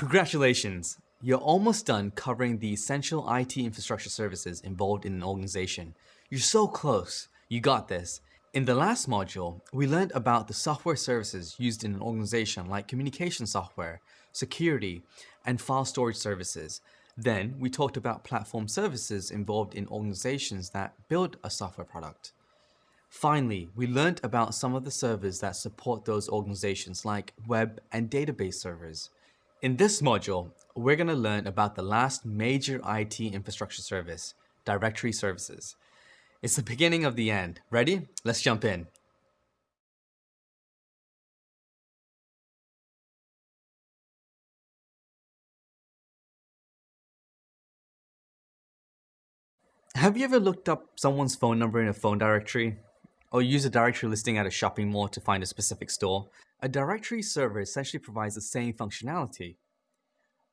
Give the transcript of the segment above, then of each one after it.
Congratulations! You're almost done covering the essential IT infrastructure services involved in an organization. You're so close. You got this. In the last module, we learned about the software services used in an organization like communication software, security, and file storage services. Then we talked about platform services involved in organizations that build a software product. Finally, we learned about some of the servers that support those organizations like web and database servers. In this module, we're going to learn about the last major IT infrastructure service, directory services. It's the beginning of the end. Ready? Let's jump in. Have you ever looked up someone's phone number in a phone directory? Or use a directory listing at a shopping mall to find a specific store? A directory server essentially provides the same functionality.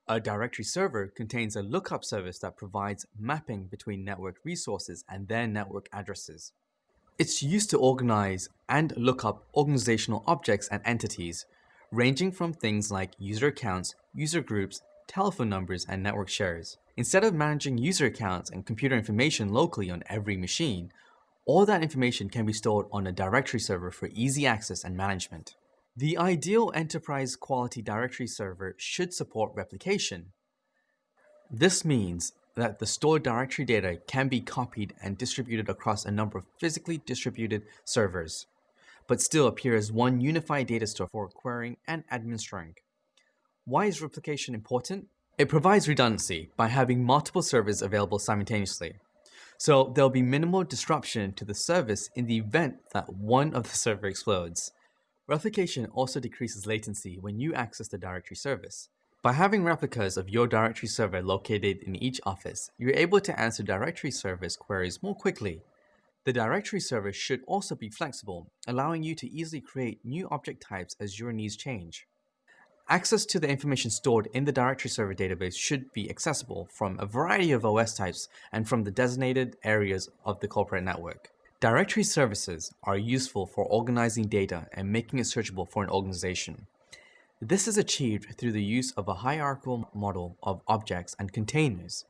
A directory server contains a lookup service that provides mapping between network resources and their network addresses. It's used to organize and look up organizational objects and entities, ranging from things like user accounts, user groups, telephone numbers, and network shares. Instead of managing user accounts and computer information locally on every machine, all that information can be stored on a directory server for easy access and management. The ideal enterprise quality directory server should support replication. This means that the stored directory data can be copied and distributed across a number of physically distributed servers, but still appear as one unified data store for querying and administering. Why is replication important? It provides redundancy by having multiple servers available simultaneously. So there'll be minimal disruption to the service in the event that one of the server explodes. Replication also decreases latency when you access the directory service. By having replicas of your directory server located in each office, you're able to answer directory service queries more quickly. The directory service should also be flexible, allowing you to easily create new object types as your needs change. Access to the information stored in the directory server database should be accessible from a variety of OS types and from the designated areas of the corporate network. Directory services are useful for organizing data and making it searchable for an organization. This is achieved through the use of a hierarchical model of objects and containers.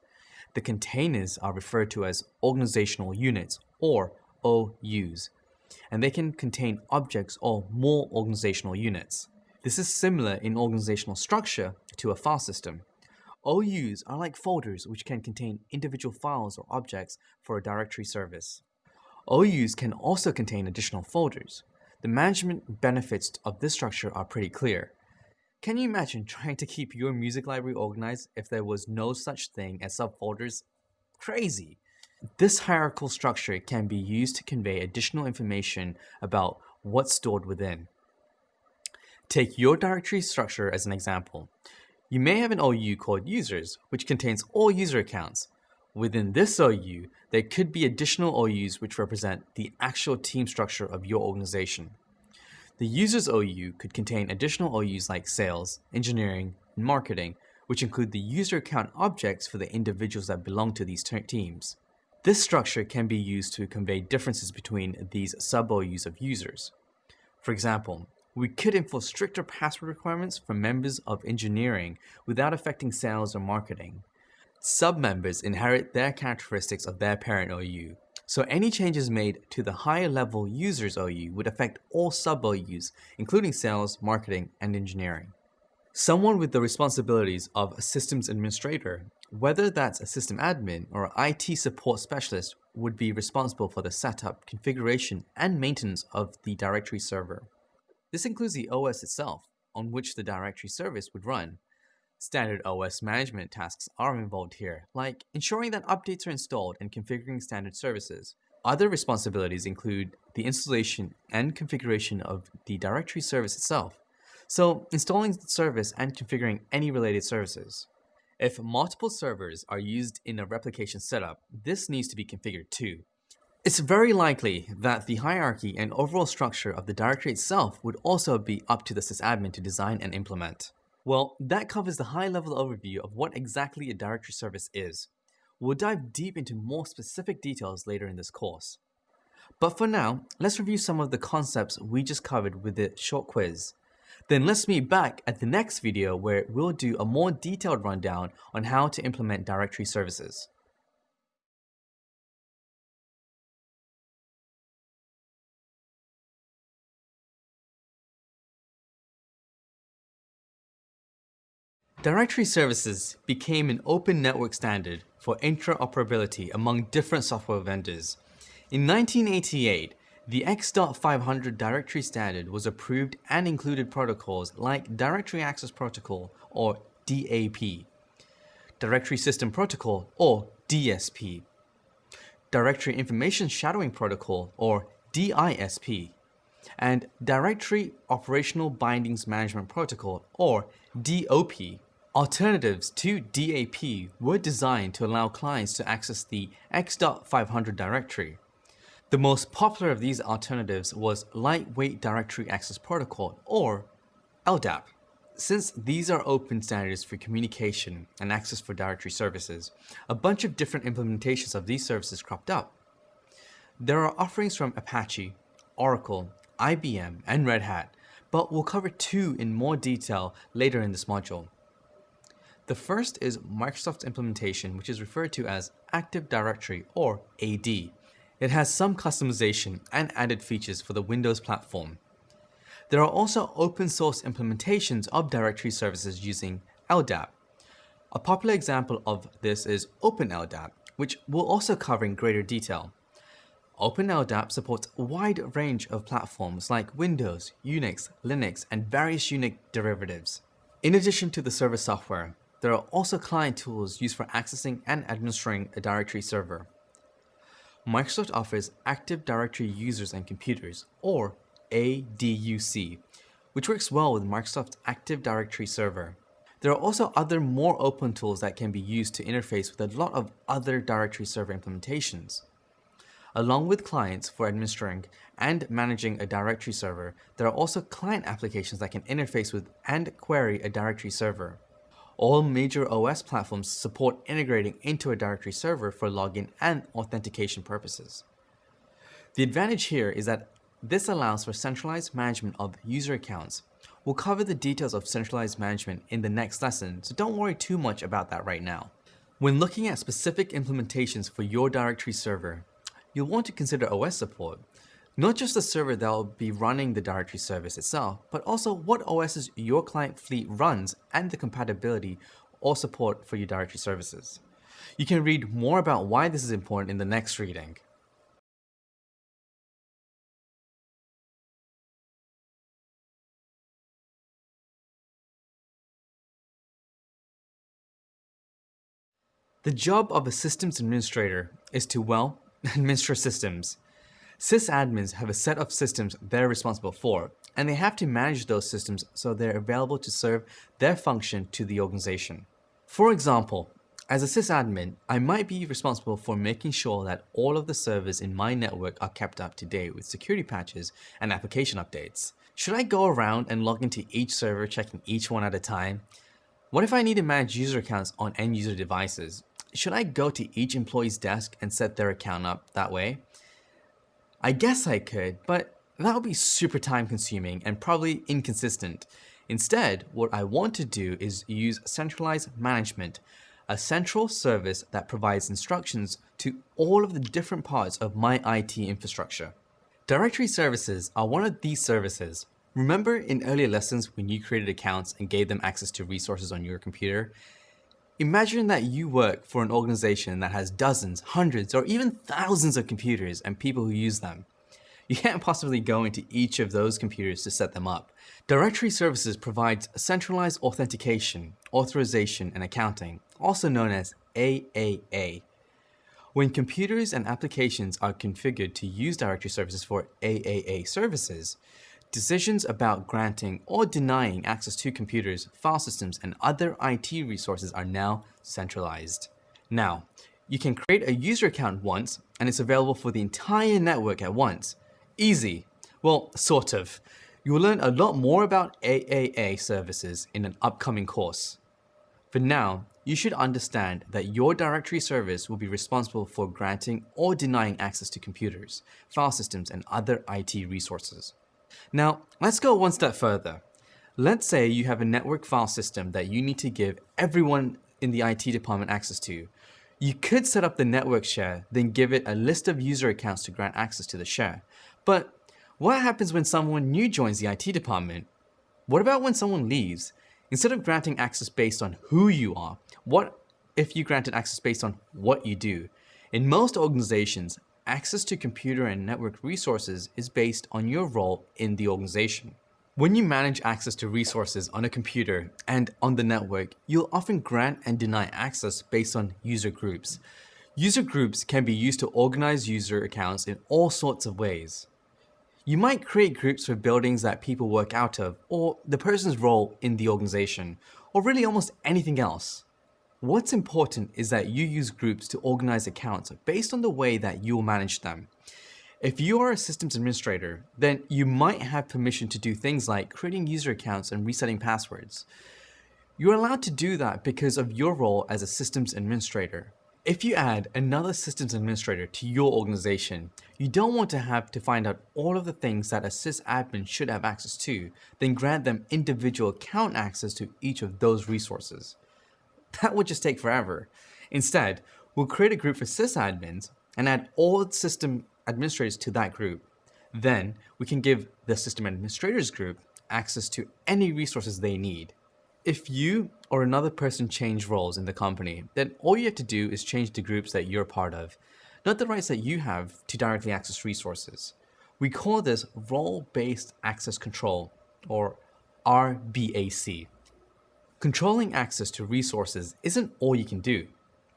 The containers are referred to as organizational units or OUs, and they can contain objects or more organizational units. This is similar in organizational structure to a file system. OUs are like folders which can contain individual files or objects for a directory service. OUs can also contain additional folders. The management benefits of this structure are pretty clear. Can you imagine trying to keep your music library organized if there was no such thing as subfolders? Crazy! This hierarchical structure can be used to convey additional information about what's stored within. Take your directory structure as an example. You may have an OU called users, which contains all user accounts. Within this OU, there could be additional OUs which represent the actual team structure of your organization. The users OU could contain additional OUs like sales, engineering, and marketing, which include the user account objects for the individuals that belong to these teams. This structure can be used to convey differences between these sub-OUs of users. For example, we could enforce stricter password requirements for members of engineering without affecting sales or marketing. Sub-members inherit their characteristics of their parent OU, so any changes made to the higher level users OU would affect all sub-OUs, including sales, marketing, and engineering. Someone with the responsibilities of a systems administrator, whether that's a system admin or IT support specialist, would be responsible for the setup, configuration, and maintenance of the directory server. This includes the OS itself, on which the directory service would run. Standard OS management tasks are involved here, like ensuring that updates are installed and configuring standard services. Other responsibilities include the installation and configuration of the directory service itself, so installing the service and configuring any related services. If multiple servers are used in a replication setup, this needs to be configured too. It's very likely that the hierarchy and overall structure of the directory itself would also be up to the sysadmin to design and implement. Well, that covers the high-level overview of what exactly a directory service is. We'll dive deep into more specific details later in this course. But for now, let's review some of the concepts we just covered with the short quiz. Then let's meet back at the next video where we'll do a more detailed rundown on how to implement directory services. Directory services became an open network standard for interoperability among different software vendors. In 1988, the X.500 directory standard was approved and included protocols like Directory Access Protocol or DAP, Directory System Protocol or DSP, Directory Information Shadowing Protocol or DISP, and Directory Operational Bindings Management Protocol or DOP. Alternatives to DAP were designed to allow clients to access the X.500 directory. The most popular of these alternatives was Lightweight Directory Access Protocol, or LDAP. Since these are open standards for communication and access for directory services, a bunch of different implementations of these services cropped up. There are offerings from Apache, Oracle, IBM, and Red Hat, but we'll cover two in more detail later in this module. The first is Microsoft's implementation, which is referred to as Active Directory or AD. It has some customization and added features for the Windows platform. There are also open source implementations of directory services using LDAP. A popular example of this is OpenLDAP, which we'll also cover in greater detail. OpenLDAP supports a wide range of platforms like Windows, Unix, Linux, and various Unix derivatives. In addition to the server software, there are also client tools used for accessing and administering a directory server. Microsoft offers Active Directory Users and Computers, or ADUC, which works well with Microsoft's Active Directory Server. There are also other more open tools that can be used to interface with a lot of other directory server implementations. Along with clients for administering and managing a directory server, there are also client applications that can interface with and query a directory server. All major OS platforms support integrating into a directory server for login and authentication purposes. The advantage here is that this allows for centralized management of user accounts. We'll cover the details of centralized management in the next lesson, so don't worry too much about that right now. When looking at specific implementations for your directory server, you'll want to consider OS support, not just the server that will be running the directory service itself, but also what OSs your client fleet runs and the compatibility or support for your directory services. You can read more about why this is important in the next reading. The job of a systems administrator is to, well, administer systems. Sysadmins have a set of systems they're responsible for, and they have to manage those systems so they're available to serve their function to the organization. For example, as a sysadmin, I might be responsible for making sure that all of the servers in my network are kept up to date with security patches and application updates. Should I go around and log into each server checking each one at a time? What if I need to manage user accounts on end user devices? Should I go to each employee's desk and set their account up that way? I guess I could, but that would be super time consuming and probably inconsistent. Instead, what I want to do is use centralized management, a central service that provides instructions to all of the different parts of my IT infrastructure. Directory services are one of these services. Remember in earlier lessons when you created accounts and gave them access to resources on your computer? Imagine that you work for an organization that has dozens, hundreds, or even thousands of computers and people who use them. You can't possibly go into each of those computers to set them up. Directory Services provides centralized authentication, authorization, and accounting, also known as AAA. When computers and applications are configured to use directory services for AAA services, Decisions about granting or denying access to computers, file systems, and other IT resources are now centralized. Now, you can create a user account once, and it's available for the entire network at once. Easy. Well, sort of. You will learn a lot more about AAA services in an upcoming course. For now, you should understand that your directory service will be responsible for granting or denying access to computers, file systems, and other IT resources. Now, let's go one step further. Let's say you have a network file system that you need to give everyone in the IT department access to. You could set up the network share, then give it a list of user accounts to grant access to the share. But what happens when someone new joins the IT department? What about when someone leaves? Instead of granting access based on who you are, what if you granted access based on what you do? In most organizations, access to computer and network resources is based on your role in the organization. When you manage access to resources on a computer and on the network, you'll often grant and deny access based on user groups. User groups can be used to organize user accounts in all sorts of ways. You might create groups for buildings that people work out of, or the person's role in the organization, or really almost anything else. What's important is that you use groups to organize accounts based on the way that you'll manage them. If you are a systems administrator, then you might have permission to do things like creating user accounts and resetting passwords. You're allowed to do that because of your role as a systems administrator. If you add another systems administrator to your organization, you don't want to have to find out all of the things that a sysadmin should have access to, then grant them individual account access to each of those resources. That would just take forever. Instead, we'll create a group for sysadmins and add all system administrators to that group. Then we can give the system administrators group access to any resources they need. If you or another person change roles in the company, then all you have to do is change the groups that you're part of, not the rights that you have to directly access resources. We call this role-based access control, or RBAC. Controlling access to resources isn't all you can do.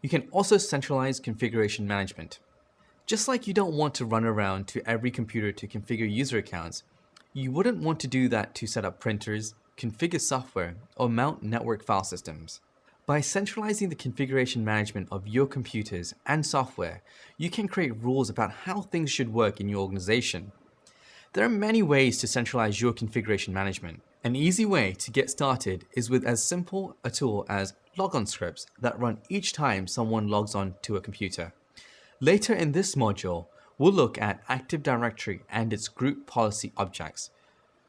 You can also centralize configuration management. Just like you don't want to run around to every computer to configure user accounts, you wouldn't want to do that to set up printers, configure software, or mount network file systems. By centralizing the configuration management of your computers and software, you can create rules about how things should work in your organization. There are many ways to centralize your configuration management. An easy way to get started is with as simple a tool as logon scripts that run each time someone logs on to a computer. Later in this module, we'll look at Active Directory and its group policy objects,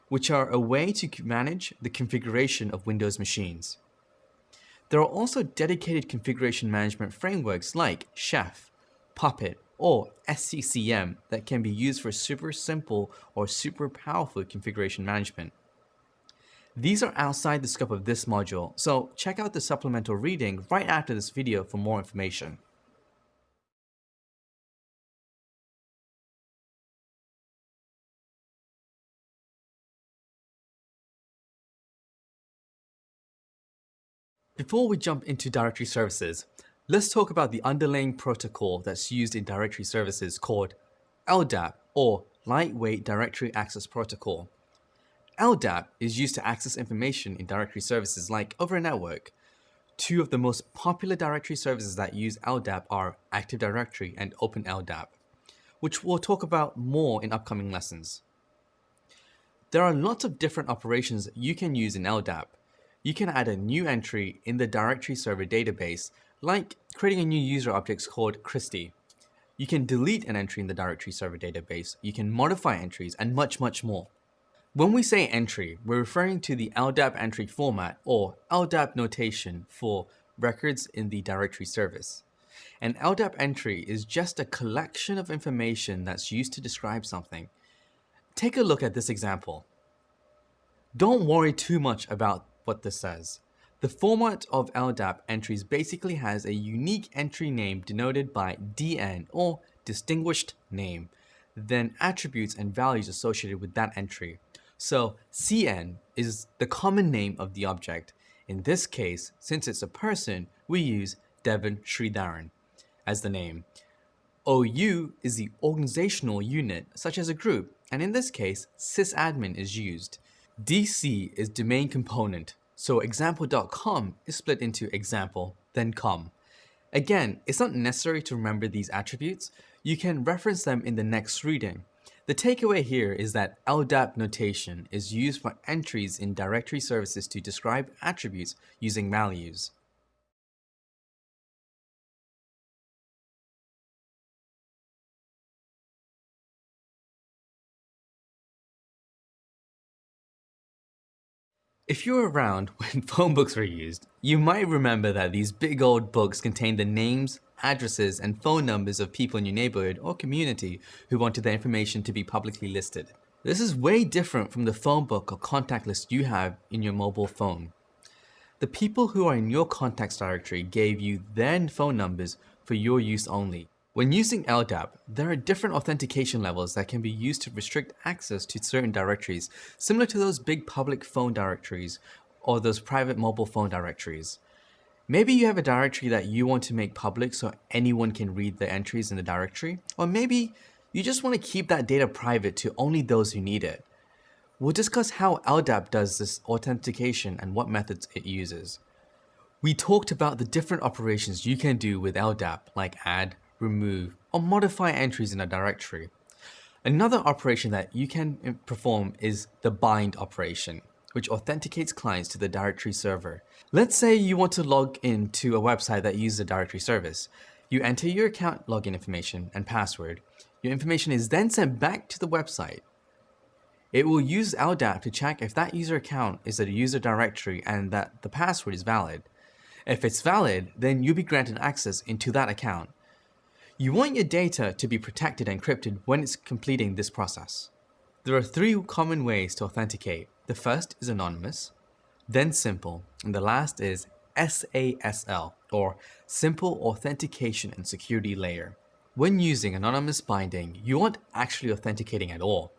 which are a way to manage the configuration of Windows machines. There are also dedicated configuration management frameworks like Chef, Puppet, or SCCM that can be used for super simple or super powerful configuration management. These are outside the scope of this module, so check out the supplemental reading right after this video for more information. Before we jump into directory services, let's talk about the underlying protocol that's used in directory services called LDAP or Lightweight Directory Access Protocol. LDAP is used to access information in directory services like over a network. Two of the most popular directory services that use LDAP are Active Directory and OpenLDAP, which we'll talk about more in upcoming lessons. There are lots of different operations you can use in LDAP, you can add a new entry in the directory server database, like creating a new user object called Christy. You can delete an entry in the directory server database, you can modify entries, and much, much more. When we say entry, we're referring to the LDAP entry format or LDAP notation for records in the directory service. An LDAP entry is just a collection of information that's used to describe something. Take a look at this example. Don't worry too much about what this says. The format of LDAP entries basically has a unique entry name denoted by DN or distinguished name, then attributes and values associated with that entry. So CN is the common name of the object. In this case, since it's a person, we use Devon Sridharan as the name. OU is the organizational unit, such as a group, and in this case, sysadmin is used. DC is domain component, so example.com is split into example, then com. Again, it's not necessary to remember these attributes, you can reference them in the next reading. The takeaway here is that LDAP notation is used for entries in directory services to describe attributes using values. If you were around when phone books were used, you might remember that these big old books contained the names, addresses, and phone numbers of people in your neighborhood or community who wanted their information to be publicly listed. This is way different from the phone book or contact list you have in your mobile phone. The people who are in your contacts directory gave you their phone numbers for your use only. When using LDAP, there are different authentication levels that can be used to restrict access to certain directories, similar to those big public phone directories or those private mobile phone directories. Maybe you have a directory that you want to make public so anyone can read the entries in the directory, or maybe you just want to keep that data private to only those who need it. We'll discuss how LDAP does this authentication and what methods it uses. We talked about the different operations you can do with LDAP like add, remove, or modify entries in a directory. Another operation that you can eh, perform is the bind operation, which authenticates clients to the directory server. Let's say you want to log in to a website that uses a directory service. You enter your account login information and password. Your information is then sent back to the website. It will use LDAP to check if that user account is a user directory and that the password is valid. If it's valid, then you'll be granted access into that account. You want your data to be protected and encrypted when it's completing this process. There are three common ways to authenticate. The first is anonymous, then simple, and the last is SASL, or Simple Authentication and Security Layer. When using anonymous binding, you aren't actually authenticating at all.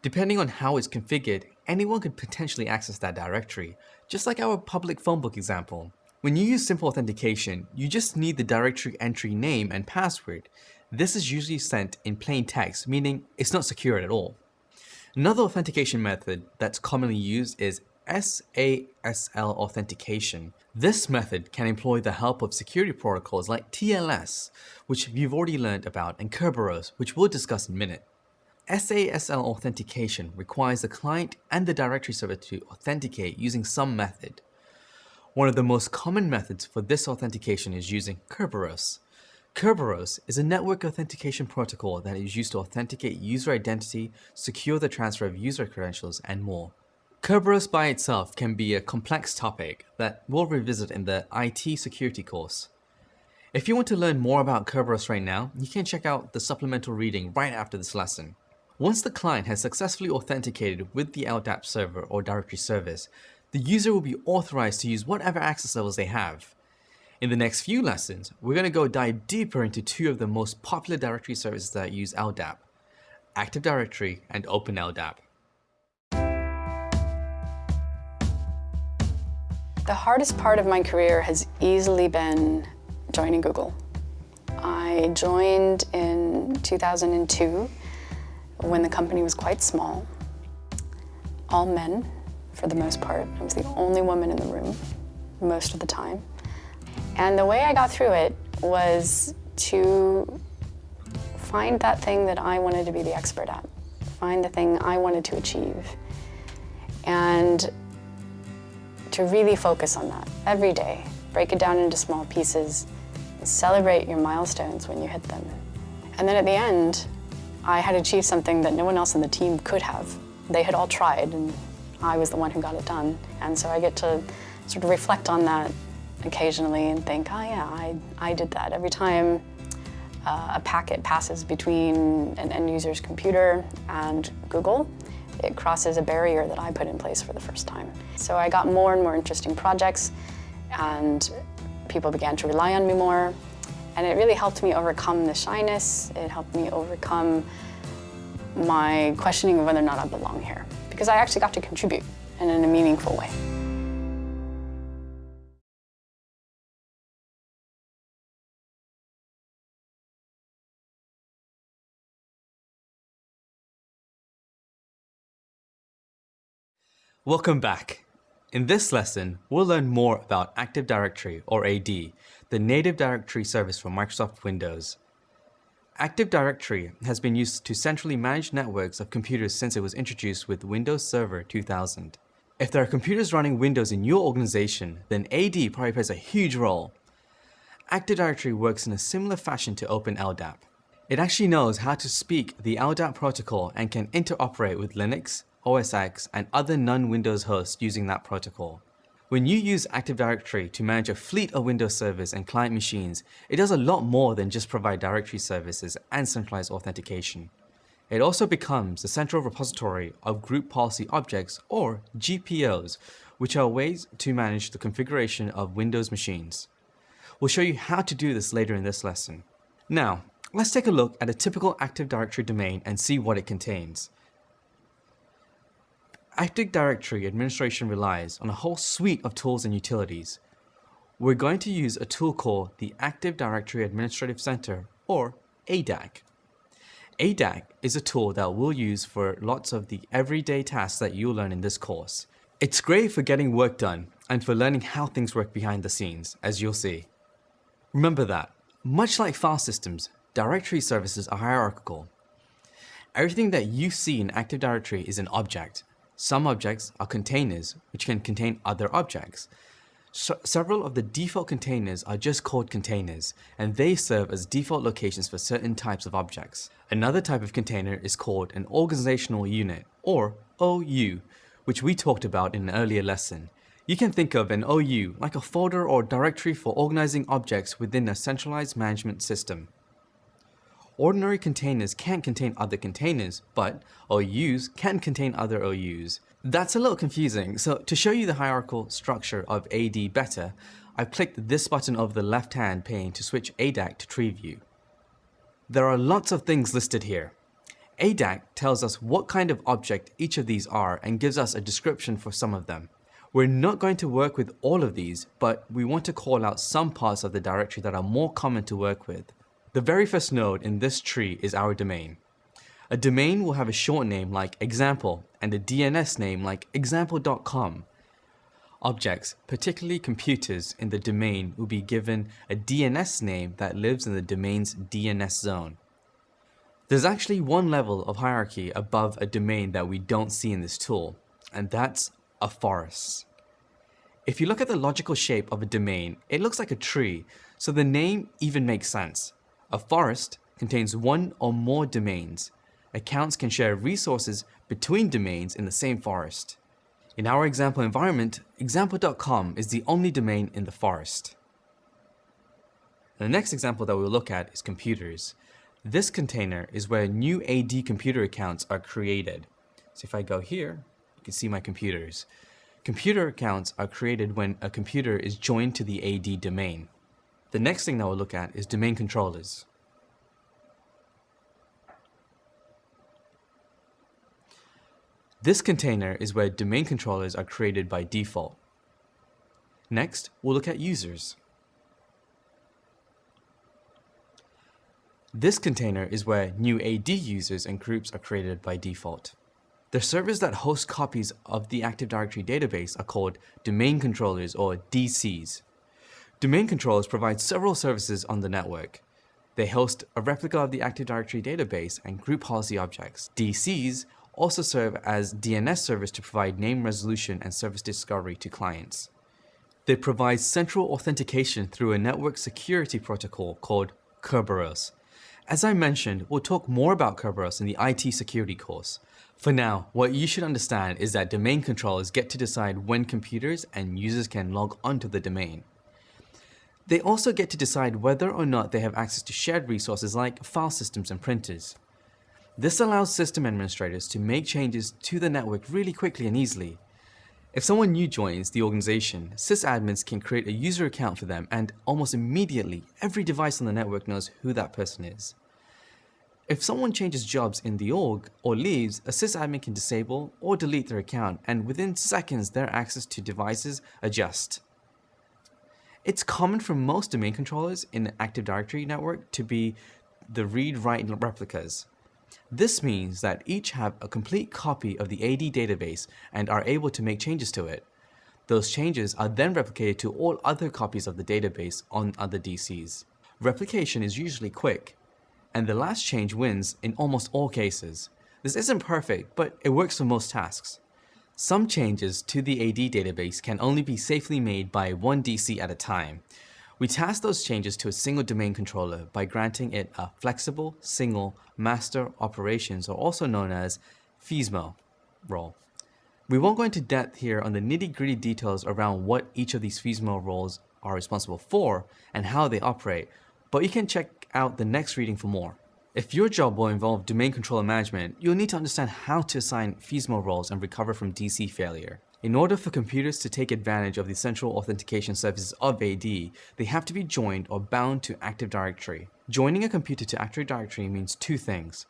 Depending on how it's configured, anyone could potentially access that directory, just like our public phone book example. When you use simple authentication, you just need the directory entry name and password. This is usually sent in plain text, meaning it's not secure at all. Another authentication method that's commonly used is SASL authentication. This method can employ the help of security protocols like TLS, which you've already learned about, and Kerberos, which we'll discuss in a minute. SASL authentication requires the client and the directory server to authenticate using some method. One of the most common methods for this authentication is using Kerberos. Kerberos is a network authentication protocol that is used to authenticate user identity, secure the transfer of user credentials, and more. Kerberos by itself can be a complex topic that we'll revisit in the IT security course. If you want to learn more about Kerberos right now, you can check out the supplemental reading right after this lesson. Once the client has successfully authenticated with the LDAP server or directory service, the user will be authorized to use whatever access levels they have. In the next few lessons, we're going to go dive deeper into two of the most popular directory services that use LDAP, Active Directory and OpenLDAP. The hardest part of my career has easily been joining Google. I joined in 2002 when the company was quite small. All men, for the most part. I was the only woman in the room most of the time. And the way I got through it was to find that thing that I wanted to be the expert at, find the thing I wanted to achieve, and to really focus on that every day. Break it down into small pieces, celebrate your milestones when you hit them. And then at the end, I had achieved something that no one else on the team could have. They had all tried, and I was the one who got it done. And so I get to sort of reflect on that occasionally and think, oh yeah, I, I did that. Every time uh, a packet passes between an end user's computer and Google, it crosses a barrier that I put in place for the first time. So I got more and more interesting projects and people began to rely on me more. And it really helped me overcome the shyness. It helped me overcome my questioning of whether or not I belong here because I actually got to contribute in a meaningful way. Welcome back. In this lesson, we'll learn more about Active Directory, or AD, the native directory service for Microsoft Windows. Active Directory has been used to centrally manage networks of computers since it was introduced with Windows Server 2000. If there are computers running Windows in your organization, then AD probably plays a huge role. Active Directory works in a similar fashion to OpenLDAP. It actually knows how to speak the LDAP protocol and can interoperate with Linux, OS X, and other non-Windows hosts using that protocol. When you use Active Directory to manage a fleet of Windows servers and client machines, it does a lot more than just provide directory services and centralized authentication. It also becomes the central repository of group policy objects or GPOs, which are ways to manage the configuration of Windows machines. We'll show you how to do this later in this lesson. Now, let's take a look at a typical Active Directory domain and see what it contains. Active Directory administration relies on a whole suite of tools and utilities. We're going to use a tool called the Active Directory Administrative Center, or ADAC. ADAC is a tool that we'll use for lots of the everyday tasks that you'll learn in this course. It's great for getting work done and for learning how things work behind the scenes, as you'll see. Remember that, much like file systems, directory services are hierarchical. Everything that you see in Active Directory is an object. Some objects are containers, which can contain other objects. So several of the default containers are just called containers, and they serve as default locations for certain types of objects. Another type of container is called an organizational unit, or OU, which we talked about in an earlier lesson. You can think of an OU like a folder or directory for organizing objects within a centralized management system. Ordinary containers can't contain other containers, but OUs can contain other OUs. That's a little confusing, so to show you the hierarchical structure of AD better, I've clicked this button over the left-hand pane to switch ADAC to tree view. There are lots of things listed here. ADAC tells us what kind of object each of these are and gives us a description for some of them. We're not going to work with all of these, but we want to call out some parts of the directory that are more common to work with. The very first node in this tree is our domain. A domain will have a short name like example and a DNS name like example.com. Objects, particularly computers in the domain will be given a DNS name that lives in the domain's DNS zone. There's actually one level of hierarchy above a domain that we don't see in this tool, and that's a forest. If you look at the logical shape of a domain, it looks like a tree, so the name even makes sense. A forest contains one or more domains. Accounts can share resources between domains in the same forest. In our example environment, example.com is the only domain in the forest. The next example that we'll look at is computers. This container is where new AD computer accounts are created. So if I go here, you can see my computers. Computer accounts are created when a computer is joined to the AD domain. The next thing that we'll look at is domain controllers. This container is where domain controllers are created by default. Next, we'll look at users. This container is where new AD users and groups are created by default. The servers that host copies of the Active Directory database are called domain controllers or DCs. Domain controllers provide several services on the network. They host a replica of the Active Directory database and group policy objects. DCs also serve as DNS servers to provide name resolution and service discovery to clients. They provide central authentication through a network security protocol called Kerberos. As I mentioned, we'll talk more about Kerberos in the IT security course. For now, what you should understand is that domain controllers get to decide when computers and users can log onto the domain. They also get to decide whether or not they have access to shared resources like file systems and printers. This allows system administrators to make changes to the network really quickly and easily. If someone new joins the organization, sysadmins can create a user account for them and almost immediately every device on the network knows who that person is. If someone changes jobs in the org or leaves, a sysadmin can disable or delete their account and within seconds their access to devices adjust. It's common for most domain controllers in an Active Directory network to be the read-write replicas. This means that each have a complete copy of the AD database and are able to make changes to it. Those changes are then replicated to all other copies of the database on other DCs. Replication is usually quick, and the last change wins in almost all cases. This isn't perfect, but it works for most tasks. Some changes to the AD database can only be safely made by one DC at a time. We task those changes to a single domain controller by granting it a flexible, single, master operations or also known as FSMO. role. We won't go into depth here on the nitty gritty details around what each of these FSMO roles are responsible for and how they operate, but you can check out the next reading for more. If your job will involve domain controller management, you'll need to understand how to assign FSMO roles and recover from DC failure. In order for computers to take advantage of the central authentication services of AD, they have to be joined or bound to Active Directory. Joining a computer to Active Directory means two things.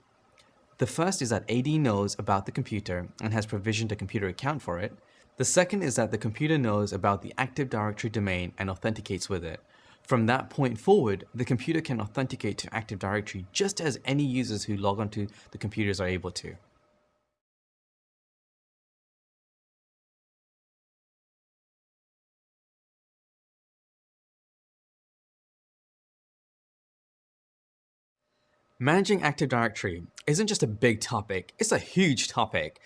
The first is that AD knows about the computer and has provisioned a computer account for it. The second is that the computer knows about the Active Directory domain and authenticates with it. From that point forward, the computer can authenticate to Active Directory just as any users who log onto the computers are able to. Managing Active Directory isn't just a big topic, it's a huge topic.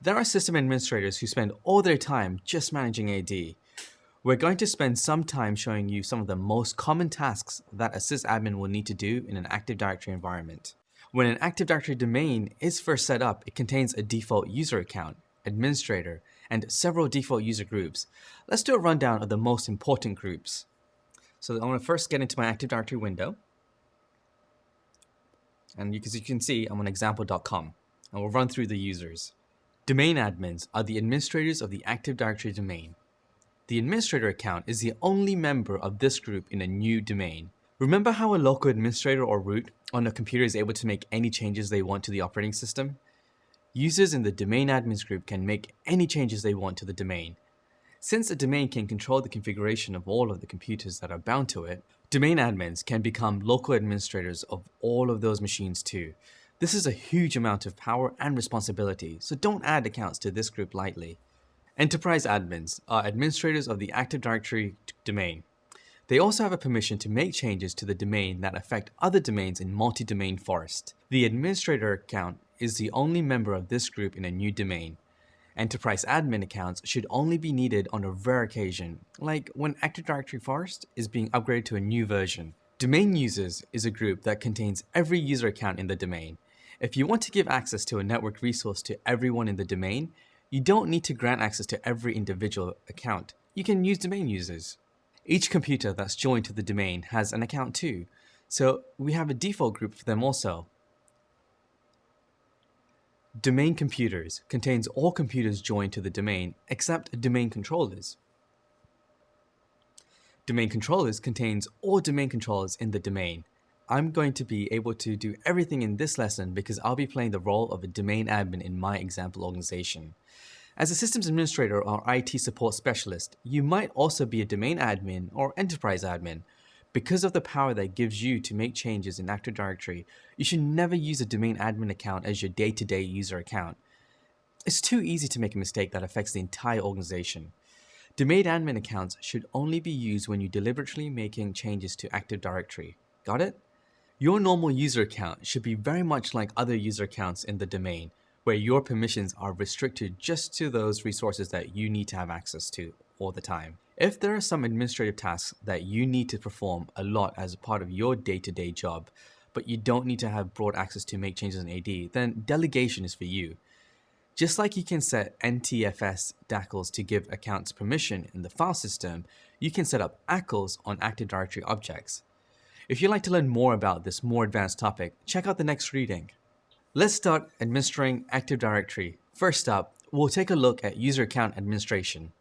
There are system administrators who spend all their time just managing AD. We're going to spend some time showing you some of the most common tasks that a sysadmin will need to do in an Active Directory environment. When an Active Directory domain is first set up, it contains a default user account, administrator, and several default user groups. Let's do a rundown of the most important groups. So I'm going to first get into my Active Directory window. And as you can see, I'm on example.com. And we'll run through the users. Domain admins are the administrators of the Active Directory domain. The administrator account is the only member of this group in a new domain. Remember how a local administrator or root on a computer is able to make any changes they want to the operating system? Users in the domain admins group can make any changes they want to the domain. Since a domain can control the configuration of all of the computers that are bound to it, Domain admins can become local administrators of all of those machines too. This is a huge amount of power and responsibility, so don't add accounts to this group lightly. Enterprise admins are administrators of the Active Directory domain. They also have a permission to make changes to the domain that affect other domains in multi-domain forest. The administrator account is the only member of this group in a new domain. Enterprise admin accounts should only be needed on a rare occasion, like when Active Directory Forest is being upgraded to a new version. Domain users is a group that contains every user account in the domain. If you want to give access to a network resource to everyone in the domain, you don't need to grant access to every individual account. You can use domain users. Each computer that's joined to the domain has an account too, so we have a default group for them also. Domain computers contains all computers joined to the domain except domain controllers. Domain controllers contains all domain controllers in the domain. I'm going to be able to do everything in this lesson because I'll be playing the role of a domain admin in my example organization. As a systems administrator or IT support specialist, you might also be a domain admin or enterprise admin, because of the power that gives you to make changes in Active Directory, you should never use a domain admin account as your day-to-day -day user account. It's too easy to make a mistake that affects the entire organization. Domain admin accounts should only be used when you're deliberately making changes to Active Directory. Got it? Your normal user account should be very much like other user accounts in the domain, where your permissions are restricted just to those resources that you need to have access to all the time. If there are some administrative tasks that you need to perform a lot as a part of your day-to-day -day job, but you don't need to have broad access to make changes in AD, then delegation is for you. Just like you can set NTFS DACLs to give accounts permission in the file system, you can set up ACLs on Active Directory objects. If you'd like to learn more about this more advanced topic, check out the next reading. Let's start administering Active Directory. First up, we'll take a look at user account administration.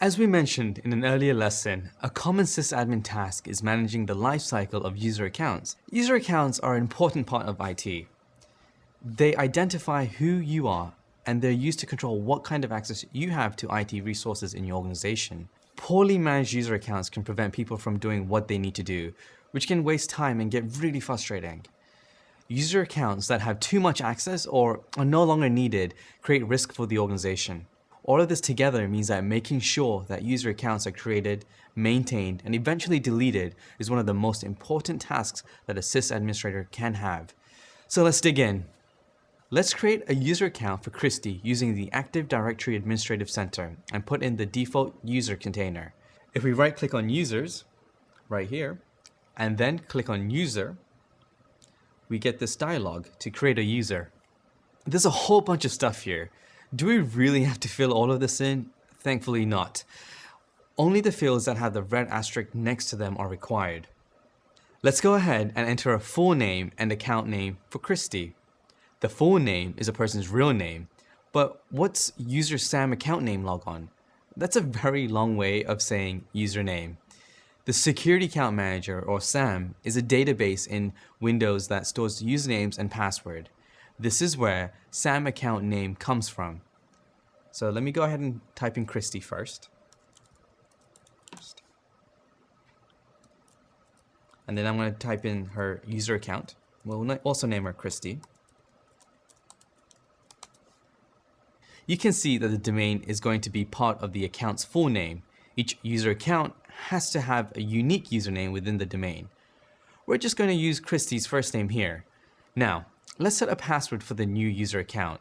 As we mentioned in an earlier lesson, a common sysadmin task is managing the lifecycle of user accounts. User accounts are an important part of IT. They identify who you are and they're used to control what kind of access you have to IT resources in your organization. Poorly managed user accounts can prevent people from doing what they need to do, which can waste time and get really frustrating. User accounts that have too much access or are no longer needed create risk for the organization. All of this together means that making sure that user accounts are created, maintained, and eventually deleted is one of the most important tasks that a sys administrator can have. So let's dig in. Let's create a user account for Christy using the Active Directory Administrative Center and put in the default user container. If we right click on users, right here, and then click on user, we get this dialog to create a user. There's a whole bunch of stuff here. Do we really have to fill all of this in? Thankfully not. Only the fields that have the red asterisk next to them are required. Let's go ahead and enter a full name and account name for Christy. The full name is a person's real name, but what's user SAM account name logon? That's a very long way of saying username. The Security Account Manager, or SAM, is a database in Windows that stores usernames and password. This is where SAM account name comes from. So let me go ahead and type in Christy first. And then I'm going to type in her user account. We'll also name her Christy. You can see that the domain is going to be part of the account's full name. Each user account has to have a unique username within the domain. We're just going to use Christy's first name here. Now, let's set a password for the new user account.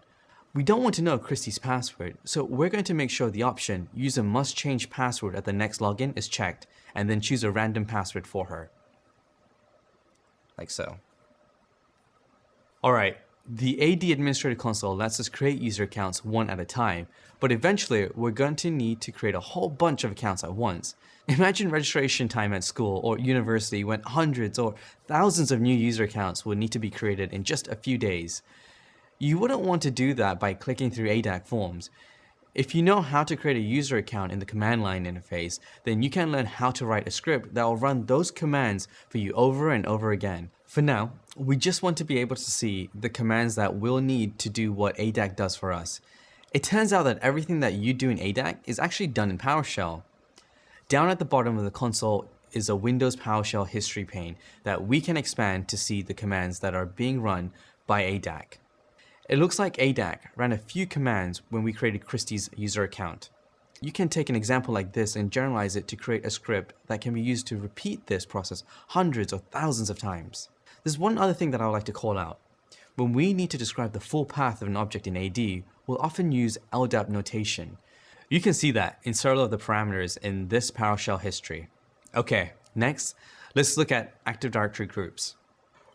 We don't want to know Christy's password, so we're going to make sure the option user must change password at the next login is checked, and then choose a random password for her. Like so. Alright, the AD Administrator console lets us create user accounts one at a time, but eventually we're going to need to create a whole bunch of accounts at once. Imagine registration time at school or university when hundreds or thousands of new user accounts will need to be created in just a few days. You wouldn't want to do that by clicking through ADAC forms. If you know how to create a user account in the command line interface, then you can learn how to write a script that will run those commands for you over and over again. For now, we just want to be able to see the commands that we'll need to do what ADAC does for us. It turns out that everything that you do in ADAC is actually done in PowerShell. Down at the bottom of the console is a Windows PowerShell history pane that we can expand to see the commands that are being run by ADAC. It looks like ADAC ran a few commands when we created Christie's user account. You can take an example like this and generalize it to create a script that can be used to repeat this process hundreds or thousands of times. There's one other thing that I would like to call out. When we need to describe the full path of an object in AD, we'll often use LDAP notation. You can see that in several of the parameters in this PowerShell history. Okay, next, let's look at Active Directory groups.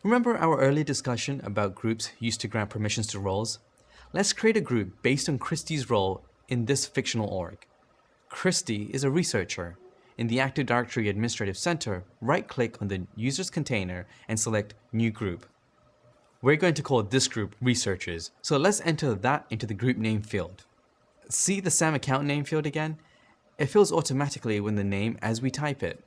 Remember our early discussion about groups used to grant permissions to roles? Let's create a group based on Christie's role in this fictional org. Christy is a researcher, in the Active Directory Administrative Center, right-click on the user's container and select New Group. We're going to call this group Researchers, so let's enter that into the group name field. See the SAM account name field again? It fills automatically with the name as we type it.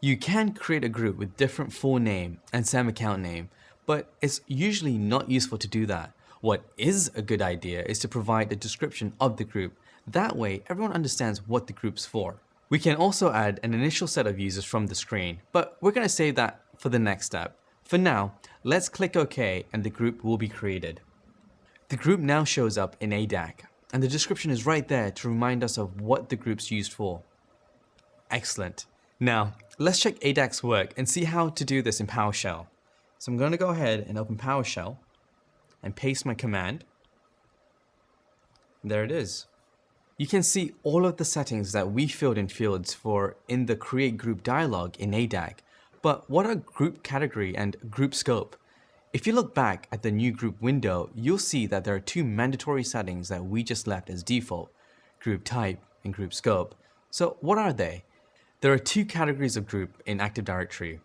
You can create a group with different full name and SAM account name, but it's usually not useful to do that. What is a good idea is to provide a description of the group. That way, everyone understands what the group's for. We can also add an initial set of users from the screen, but we're going to save that for the next step. For now, let's click OK and the group will be created. The group now shows up in ADAC, and the description is right there to remind us of what the group's used for. Excellent. Now, let's check ADAC's work and see how to do this in PowerShell. So I'm going to go ahead and open PowerShell and paste my command. There it is. You can see all of the settings that we filled in fields for in the create group dialog in ADAC. But what are group category and group scope? If you look back at the new group window, you'll see that there are two mandatory settings that we just left as default, group type and group scope. So what are they? There are two categories of group in Active Directory.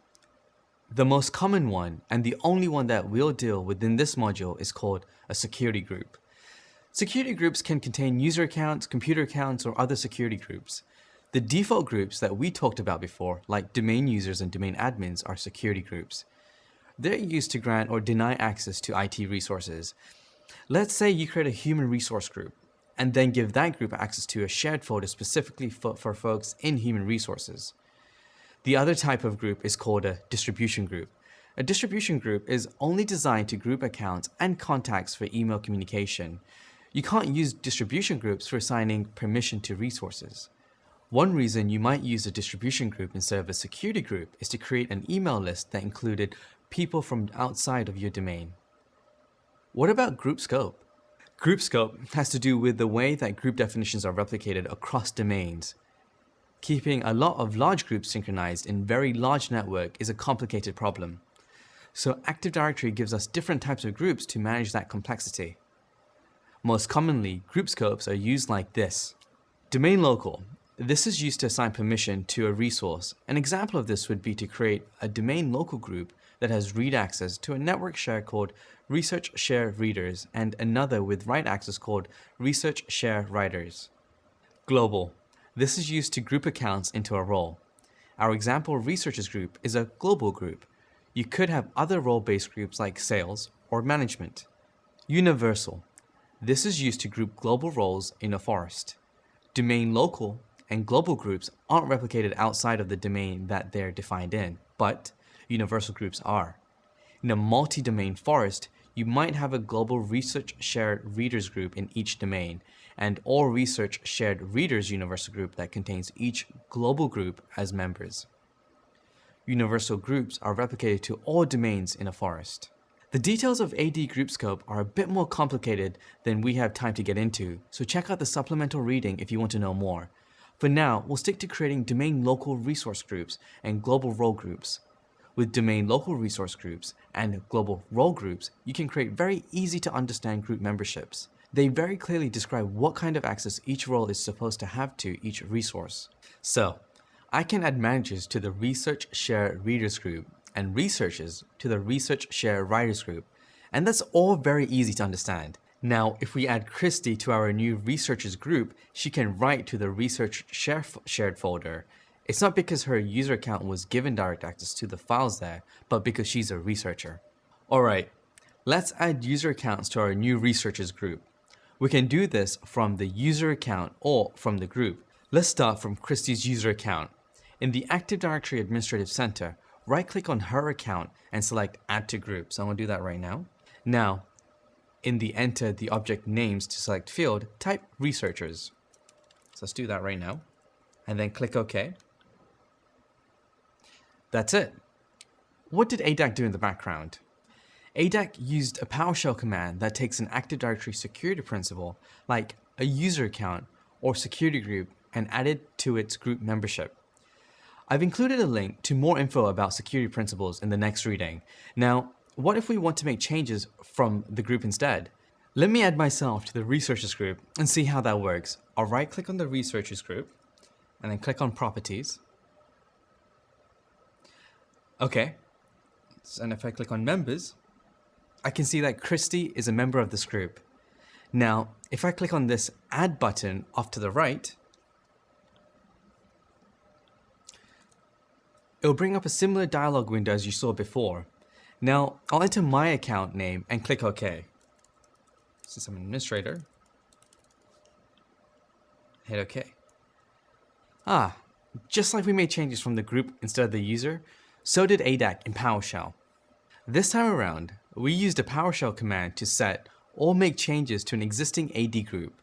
The most common one, and the only one that we'll deal within this module is called a security group. Security groups can contain user accounts, computer accounts, or other security groups. The default groups that we talked about before, like domain users and domain admins, are security groups. They're used to grant or deny access to IT resources. Let's say you create a human resource group, and then give that group access to a shared folder specifically for, for folks in human resources. The other type of group is called a distribution group. A distribution group is only designed to group accounts and contacts for email communication. You can't use distribution groups for assigning permission to resources. One reason you might use a distribution group instead of a security group is to create an email list that included people from outside of your domain. What about group scope? Group scope has to do with the way that group definitions are replicated across domains. Keeping a lot of large groups synchronized in very large network is a complicated problem. So Active Directory gives us different types of groups to manage that complexity. Most commonly, group scopes are used like this. Domain local. This is used to assign permission to a resource. An example of this would be to create a domain local group that has read access to a network share called research share readers and another with write access called research share writers. Global. This is used to group accounts into a role. Our example researchers group is a global group. You could have other role-based groups like sales or management. Universal. This is used to group global roles in a forest. Domain local and global groups aren't replicated outside of the domain that they're defined in, but universal groups are. In a multi-domain forest, you might have a global research shared readers group in each domain, and all research shared readers universal group that contains each global group as members. Universal groups are replicated to all domains in a forest. The details of AD group scope are a bit more complicated than we have time to get into, so check out the supplemental reading if you want to know more. For now, we'll stick to creating domain local resource groups and global role groups. With domain local resource groups and global role groups, you can create very easy to understand group memberships. They very clearly describe what kind of access each role is supposed to have to each resource. So, I can add managers to the Research Share Readers group and researchers to the Research Share Writers group, and that's all very easy to understand. Now, if we add Christy to our new researchers group, she can write to the research share shared folder. It's not because her user account was given direct access to the files there, but because she's a researcher. Alright, let's add user accounts to our new researchers group. We can do this from the user account or from the group. Let's start from Christie's user account. In the Active Directory Administrative Center, right-click on her account and select Add to Group. So I'm to do that right now. Now, in the Enter the Object Names to select field, type Researchers. So let's do that right now. And then click OK. That's it. What did ADAC do in the background? ADAC used a PowerShell command that takes an Active Directory security principal, like a user account or security group, and added to its group membership. I've included a link to more info about security principals in the next reading. Now, what if we want to make changes from the group instead? Let me add myself to the researchers group and see how that works. I'll right click on the researchers group and then click on properties. Okay, and if I click on members, I can see that Christy is a member of this group. Now, if I click on this add button off to the right, it'll bring up a similar dialog window as you saw before. Now, I'll enter my account name and click OK. Since I'm an administrator, hit OK. Ah, just like we made changes from the group instead of the user, so did ADAC in PowerShell. This time around, we used a PowerShell command to set or make changes to an existing AD group.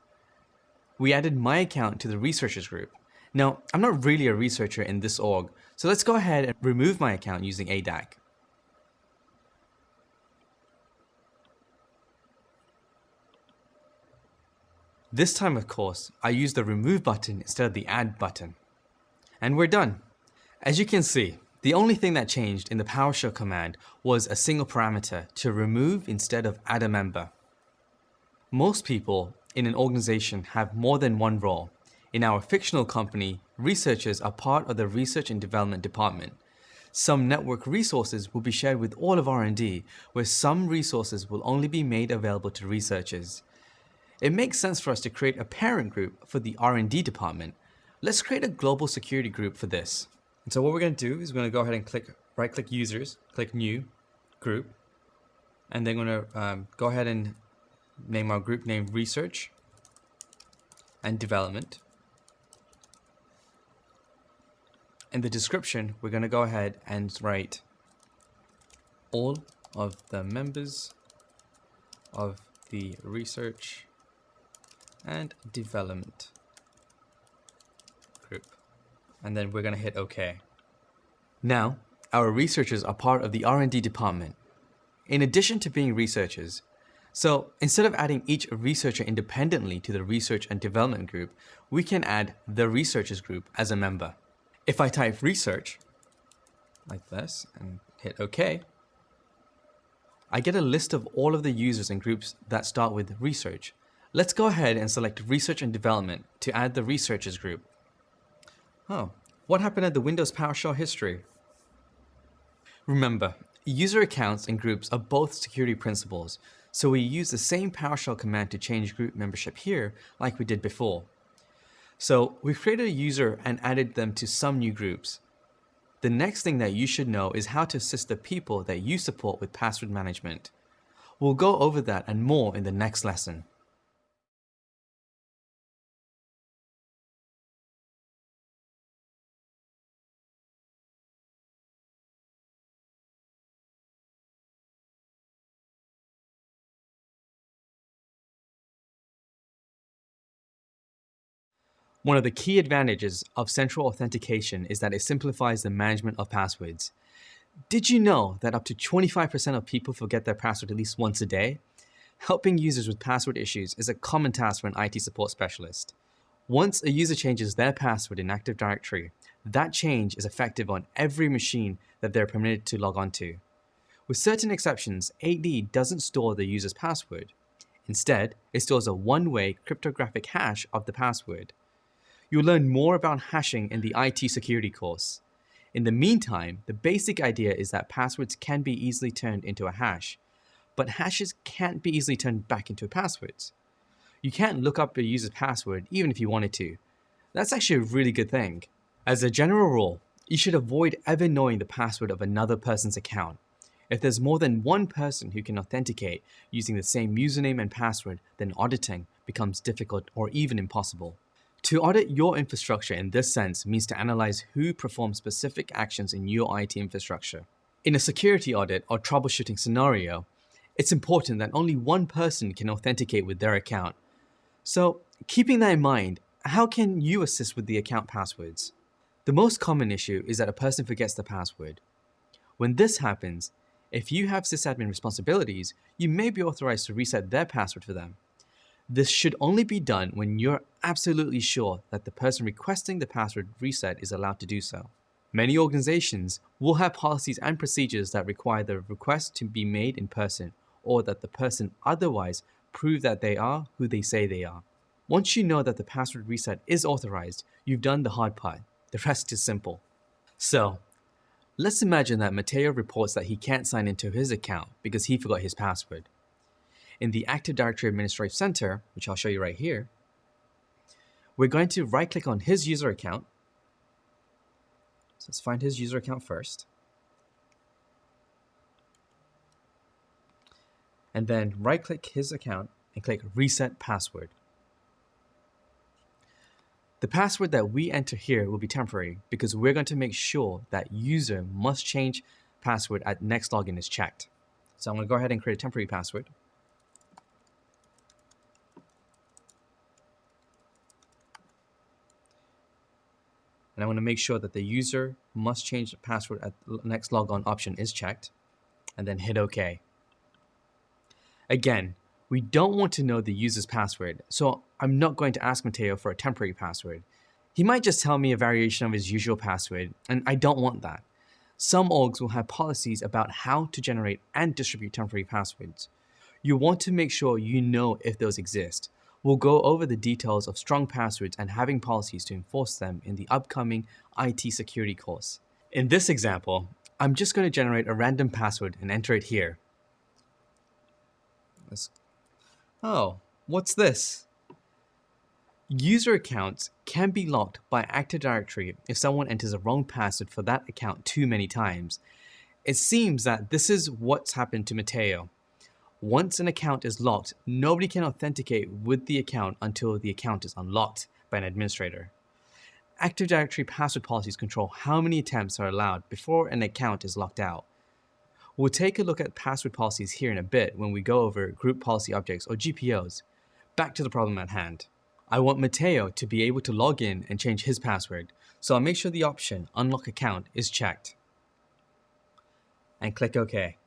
We added my account to the researchers group. Now, I'm not really a researcher in this org, so let's go ahead and remove my account using ADAC. This time, of course, I use the remove button instead of the add button. And we're done. As you can see, the only thing that changed in the PowerShell command was a single parameter to remove instead of add a member. Most people in an organization have more than one role. In our fictional company, researchers are part of the research and development department. Some network resources will be shared with all of R&D, where some resources will only be made available to researchers. It makes sense for us to create a parent group for the R&D department. Let's create a global security group for this. And so what we're going to do is we're going to go ahead and click right click users, click new group, and then we're going to um, go ahead and name our group name research and development. In the description, we're going to go ahead and write all of the members of the research and development group and then we're going to hit OK. Now, our researchers are part of the R&D department. In addition to being researchers, So instead of adding each researcher independently to the research and development group, we can add the researchers group as a member. If I type research, like this, and hit OK, I get a list of all of the users and groups that start with research. Let's go ahead and select research and development to add the researchers group. Oh, what happened at the Windows PowerShell history? Remember, user accounts and groups are both security principals, so we use the same PowerShell command to change group membership here like we did before. So we've created a user and added them to some new groups. The next thing that you should know is how to assist the people that you support with password management. We'll go over that and more in the next lesson. One of the key advantages of central authentication is that it simplifies the management of passwords. Did you know that up to 25% of people forget their password at least once a day? Helping users with password issues is a common task for an IT support specialist. Once a user changes their password in Active Directory, that change is effective on every machine that they're permitted to log onto. With certain exceptions, AD doesn't store the user's password. Instead, it stores a one-way cryptographic hash of the password. You'll learn more about hashing in the IT security course. In the meantime, the basic idea is that passwords can be easily turned into a hash, but hashes can't be easily turned back into passwords. You can't look up a user's password even if you wanted to. That's actually a really good thing. As a general rule, you should avoid ever knowing the password of another person's account. If there's more than one person who can authenticate using the same username and password, then auditing becomes difficult or even impossible. To audit your infrastructure in this sense means to analyze who performs specific actions in your IT infrastructure. In a security audit or troubleshooting scenario, it's important that only one person can authenticate with their account. So, keeping that in mind, how can you assist with the account passwords? The most common issue is that a person forgets the password. When this happens, if you have sysadmin responsibilities, you may be authorized to reset their password for them. This should only be done when you're absolutely sure that the person requesting the password reset is allowed to do so. Many organizations will have policies and procedures that require the request to be made in person or that the person otherwise prove that they are who they say they are. Once you know that the password reset is authorized, you've done the hard part. The rest is simple. So, let's imagine that Mateo reports that he can't sign into his account because he forgot his password in the Active Directory Administrative Center, which I'll show you right here, we're going to right click on his user account. So let's find his user account first. And then right click his account and click reset password. The password that we enter here will be temporary because we're going to make sure that user must change password at next login is checked. So I'm going to go ahead and create a temporary password. And I want to make sure that the user must change the password at the next logon option is checked and then hit OK. Again, we don't want to know the user's password, so I'm not going to ask Mateo for a temporary password. He might just tell me a variation of his usual password, and I don't want that. Some orgs will have policies about how to generate and distribute temporary passwords. You want to make sure you know if those exist, We'll go over the details of strong passwords and having policies to enforce them in the upcoming IT security course. In this example, I'm just going to generate a random password and enter it here. Let's... Oh, what's this? User accounts can be locked by Active Directory if someone enters a wrong password for that account too many times. It seems that this is what's happened to Mateo. Once an account is locked, nobody can authenticate with the account until the account is unlocked by an administrator. Active Directory password policies control how many attempts are allowed before an account is locked out. We'll take a look at password policies here in a bit when we go over Group Policy Objects or GPOs. Back to the problem at hand. I want Mateo to be able to log in and change his password, so I'll make sure the option Unlock Account is checked. And click OK.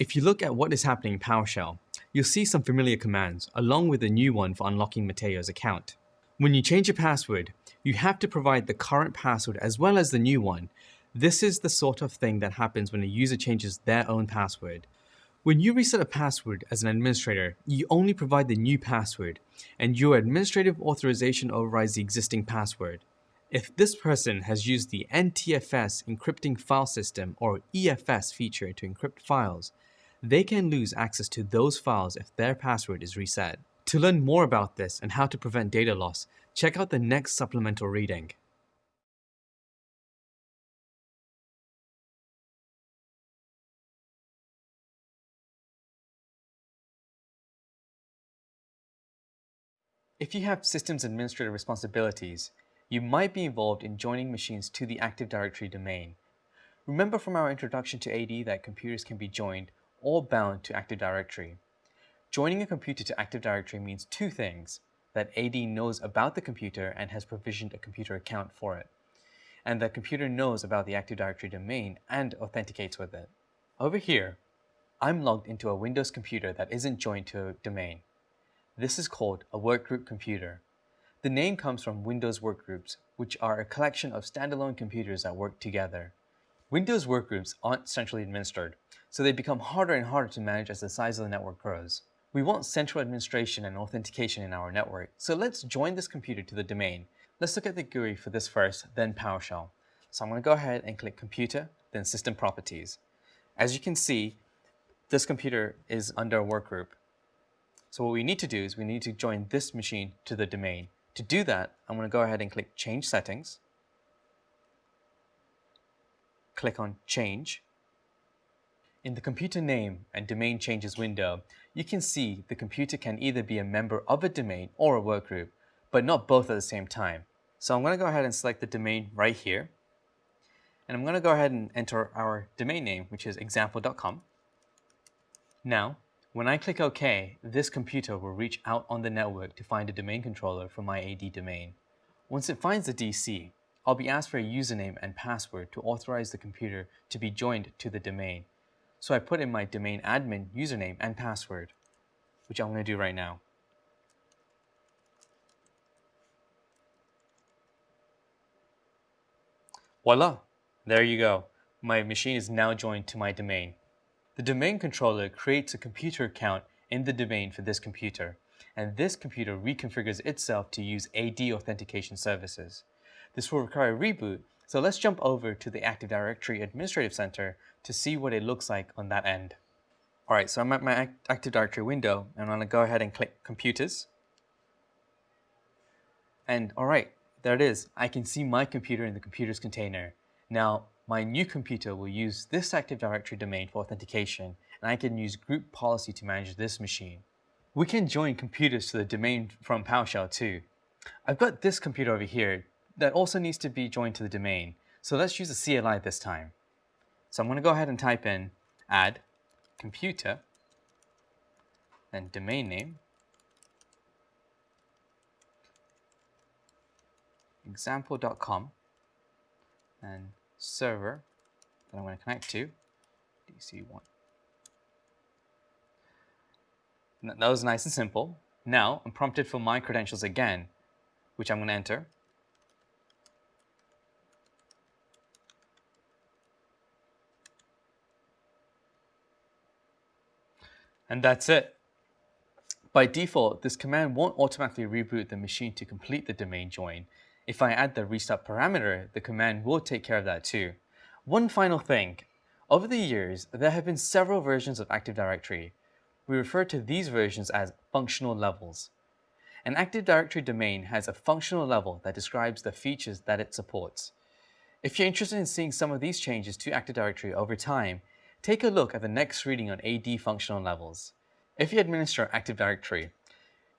If you look at what is happening in PowerShell, you'll see some familiar commands, along with a new one for unlocking Mateo's account. When you change a password, you have to provide the current password as well as the new one. This is the sort of thing that happens when a user changes their own password. When you reset a password as an administrator, you only provide the new password, and your administrative authorization overrides the existing password. If this person has used the NTFS encrypting file system or EFS feature to encrypt files, they can lose access to those files if their password is reset. To learn more about this and how to prevent data loss, check out the next supplemental reading. If you have systems administrator responsibilities, you might be involved in joining machines to the Active Directory domain. Remember from our introduction to AD that computers can be joined or bound to Active Directory. Joining a computer to Active Directory means two things, that AD knows about the computer and has provisioned a computer account for it, and the computer knows about the Active Directory domain and authenticates with it. Over here, I'm logged into a Windows computer that isn't joined to a domain. This is called a workgroup computer. The name comes from Windows workgroups, which are a collection of standalone computers that work together. Windows workgroups aren't centrally administered, so they become harder and harder to manage as the size of the network grows. We want central administration and authentication in our network, so let's join this computer to the domain. Let's look at the GUI for this first, then PowerShell. So I'm going to go ahead and click Computer, then System Properties. As you can see, this computer is under a workgroup. So what we need to do is we need to join this machine to the domain. To do that, I'm going to go ahead and click Change Settings. Click on Change. In the computer name and domain changes window, you can see the computer can either be a member of a domain or a workgroup, but not both at the same time. So I'm going to go ahead and select the domain right here. And I'm going to go ahead and enter our domain name, which is example.com. Now, when I click OK, this computer will reach out on the network to find a domain controller for my AD domain. Once it finds the DC, I'll be asked for a username and password to authorize the computer to be joined to the domain. So I put in my domain admin username and password, which I'm going to do right now. Voila, there you go. My machine is now joined to my domain. The domain controller creates a computer account in the domain for this computer, and this computer reconfigures itself to use AD authentication services. This will require a reboot, so let's jump over to the Active Directory Administrative Center to see what it looks like on that end. All right, so I'm at my Active Directory window, and I'm gonna go ahead and click Computers. And all right, there it is. I can see my computer in the computers container. Now, my new computer will use this Active Directory domain for authentication, and I can use group policy to manage this machine. We can join computers to the domain from PowerShell too. I've got this computer over here that also needs to be joined to the domain. So let's use a CLI this time. So I'm going to go ahead and type in add computer, then domain name, example.com, and server that I'm going to connect to, DC1. That was nice and simple. Now I'm prompted for my credentials again, which I'm going to enter. And that's it. By default, this command won't automatically reboot the machine to complete the domain join. If I add the restart parameter, the command will take care of that too. One final thing. Over the years, there have been several versions of Active Directory. We refer to these versions as functional levels. An Active Directory domain has a functional level that describes the features that it supports. If you're interested in seeing some of these changes to Active Directory over time, Take a look at the next reading on AD functional levels. If you administer Active Directory,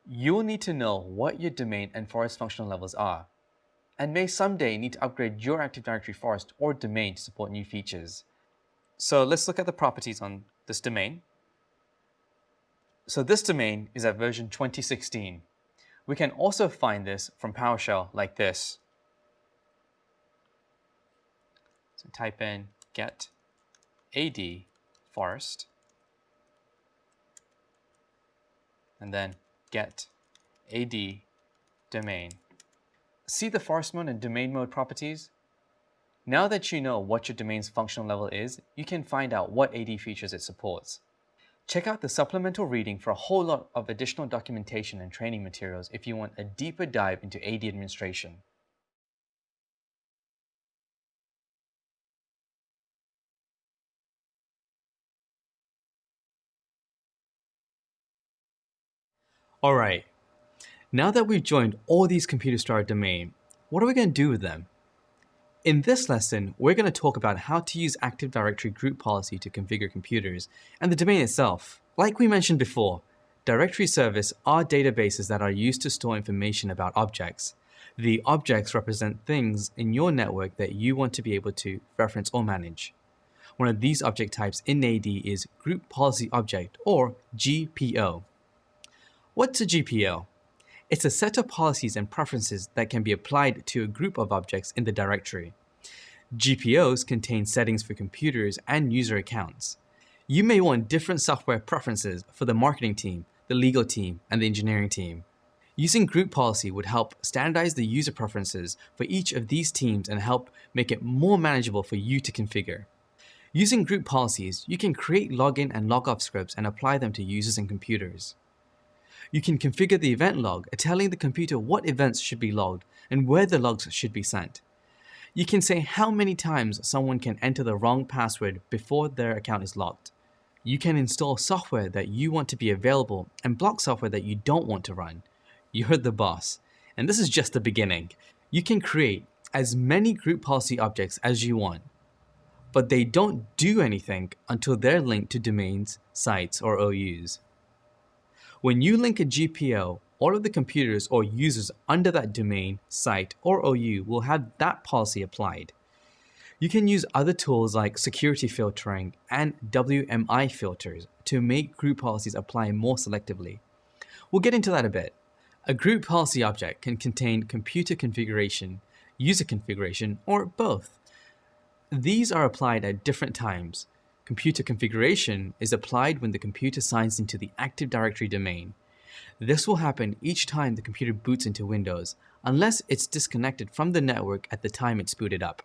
you will need to know what your domain and forest functional levels are, and may someday need to upgrade your Active Directory forest or domain to support new features. So let's look at the properties on this domain. So this domain is at version 2016. We can also find this from PowerShell like this. So type in get AD forest. and then get AD domain. See the forest mode and domain mode properties? Now that you know what your domain's functional level is, you can find out what AD features it supports. Check out the supplemental reading for a whole lot of additional documentation and training materials if you want a deeper dive into AD administration. Alright, now that we've joined all these computers to our domain, what are we going to do with them? In this lesson, we're going to talk about how to use Active Directory group policy to configure computers and the domain itself. Like we mentioned before, directory service are databases that are used to store information about objects. The objects represent things in your network that you want to be able to reference or manage. One of these object types in AD is Group Policy Object or GPO. What's a GPO? It's a set of policies and preferences that can be applied to a group of objects in the directory. GPOs contain settings for computers and user accounts. You may want different software preferences for the marketing team, the legal team, and the engineering team. Using group policy would help standardize the user preferences for each of these teams and help make it more manageable for you to configure. Using group policies, you can create login and logoff scripts and apply them to users and computers. You can configure the event log, telling the computer what events should be logged and where the logs should be sent. You can say how many times someone can enter the wrong password before their account is locked. You can install software that you want to be available and block software that you don't want to run. You heard the boss. And this is just the beginning. You can create as many group policy objects as you want, but they don't do anything until they're linked to domains, sites, or OUs. When you link a GPO, all of the computers or users under that domain, site, or OU will have that policy applied. You can use other tools like security filtering and WMI filters to make group policies apply more selectively. We'll get into that a bit. A group policy object can contain computer configuration, user configuration, or both. These are applied at different times, Computer configuration is applied when the computer signs into the Active Directory domain. This will happen each time the computer boots into Windows, unless it's disconnected from the network at the time it's booted up.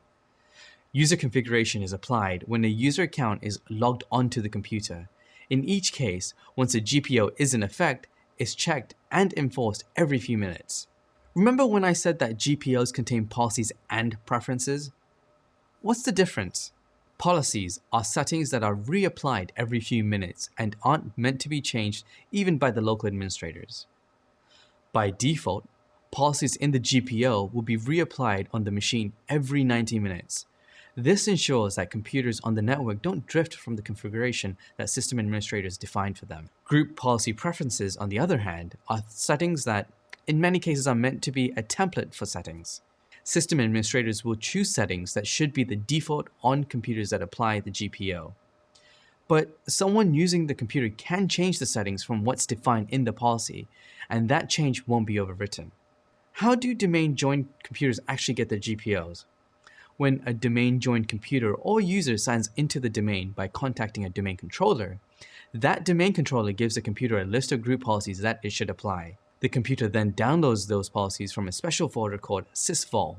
User configuration is applied when a user account is logged onto the computer. In each case, once a GPO is in effect, it's checked and enforced every few minutes. Remember when I said that GPOs contain policies and preferences? What's the difference? Policies are settings that are reapplied every few minutes and aren't meant to be changed even by the local administrators. By default, policies in the GPO will be reapplied on the machine every 90 minutes. This ensures that computers on the network don't drift from the configuration that system administrators define for them. Group policy preferences, on the other hand, are settings that, in many cases, are meant to be a template for settings system administrators will choose settings that should be the default on computers that apply the GPO. But someone using the computer can change the settings from what's defined in the policy, and that change won't be overwritten. How do domain joined computers actually get their GPOs? When a domain joined computer or user signs into the domain by contacting a domain controller, that domain controller gives the computer a list of group policies that it should apply. The computer then downloads those policies from a special folder called sysvol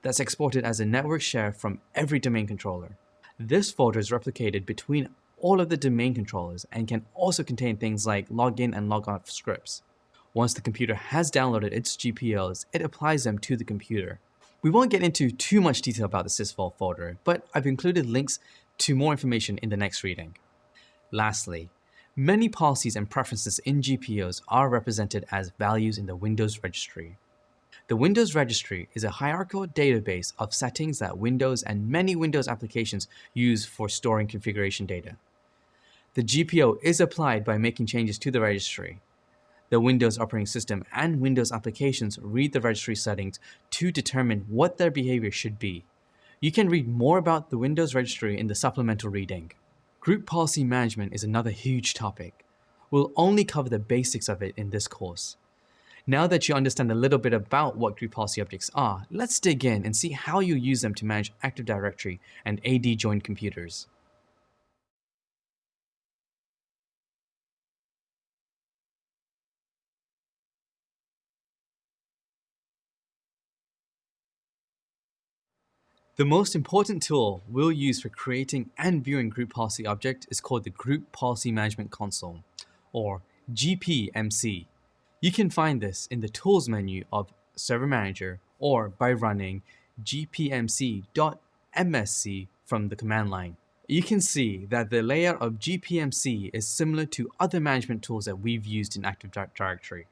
that's exported as a network share from every domain controller. This folder is replicated between all of the domain controllers and can also contain things like login and logout scripts. Once the computer has downloaded its GPOs, it applies them to the computer. We won't get into too much detail about the sysvol folder, but I've included links to more information in the next reading. Lastly, Many policies and preferences in GPOs are represented as values in the Windows registry. The Windows registry is a hierarchical database of settings that Windows and many Windows applications use for storing configuration data. The GPO is applied by making changes to the registry. The Windows operating system and Windows applications read the registry settings to determine what their behavior should be. You can read more about the Windows registry in the supplemental reading. Group policy management is another huge topic. We'll only cover the basics of it in this course. Now that you understand a little bit about what group policy objects are, let's dig in and see how you use them to manage Active Directory and AD joined computers. The most important tool we'll use for creating and viewing group policy object is called the Group Policy Management Console, or GPMC. You can find this in the Tools menu of Server Manager or by running gpmc.msc from the command line. You can see that the layout of GPMC is similar to other management tools that we've used in Active Directory.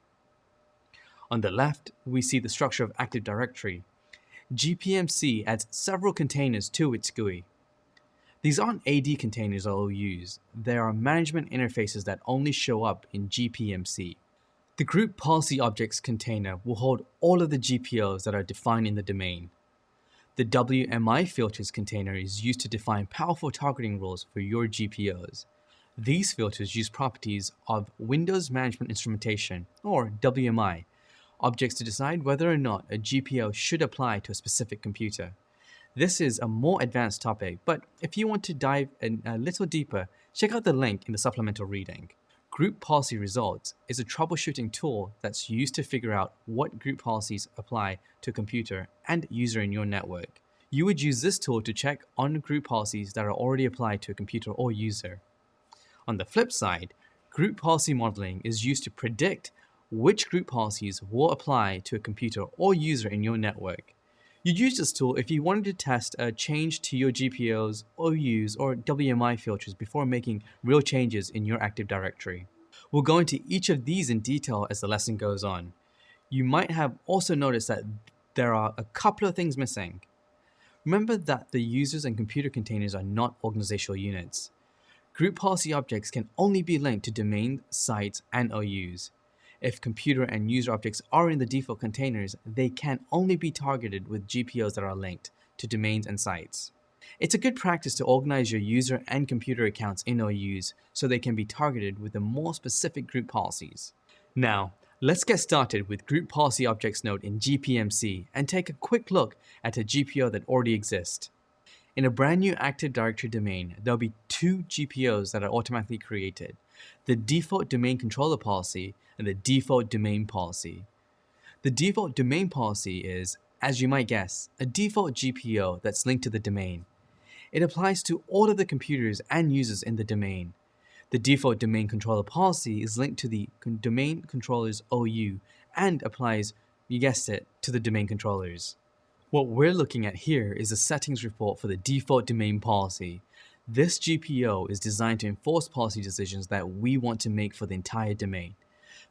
On the left, we see the structure of Active Directory GPMC adds several containers to its GUI. These aren't AD containers or OUs, they are management interfaces that only show up in GPMC. The group policy objects container will hold all of the GPOs that are defined in the domain. The WMI filters container is used to define powerful targeting rules for your GPOs. These filters use properties of Windows Management Instrumentation, or WMI, objects to decide whether or not a GPO should apply to a specific computer. This is a more advanced topic, but if you want to dive in a little deeper, check out the link in the supplemental reading. Group Policy Results is a troubleshooting tool that's used to figure out what group policies apply to a computer and user in your network. You would use this tool to check on group policies that are already applied to a computer or user. On the flip side, group policy modeling is used to predict which group policies will apply to a computer or user in your network. You'd use this tool if you wanted to test a change to your GPOs, OUs, or WMI filters before making real changes in your Active Directory. We'll go into each of these in detail as the lesson goes on. You might have also noticed that there are a couple of things missing. Remember that the users and computer containers are not organizational units. Group policy objects can only be linked to domain, sites, and OUs. If computer and user objects are in the default containers, they can only be targeted with GPOs that are linked to domains and sites. It's a good practice to organize your user and computer accounts in OUs so they can be targeted with the more specific group policies. Now, let's get started with Group Policy Objects node in GPMC and take a quick look at a GPO that already exists. In a brand new Active Directory domain, there'll be two GPOs that are automatically created, the default domain controller policy and the default domain policy. The default domain policy is, as you might guess, a default GPO that's linked to the domain. It applies to all of the computers and users in the domain. The default domain controller policy is linked to the domain controller's OU and applies, you guessed it, to the domain controllers. What we're looking at here is a settings report for the default domain policy. This GPO is designed to enforce policy decisions that we want to make for the entire domain.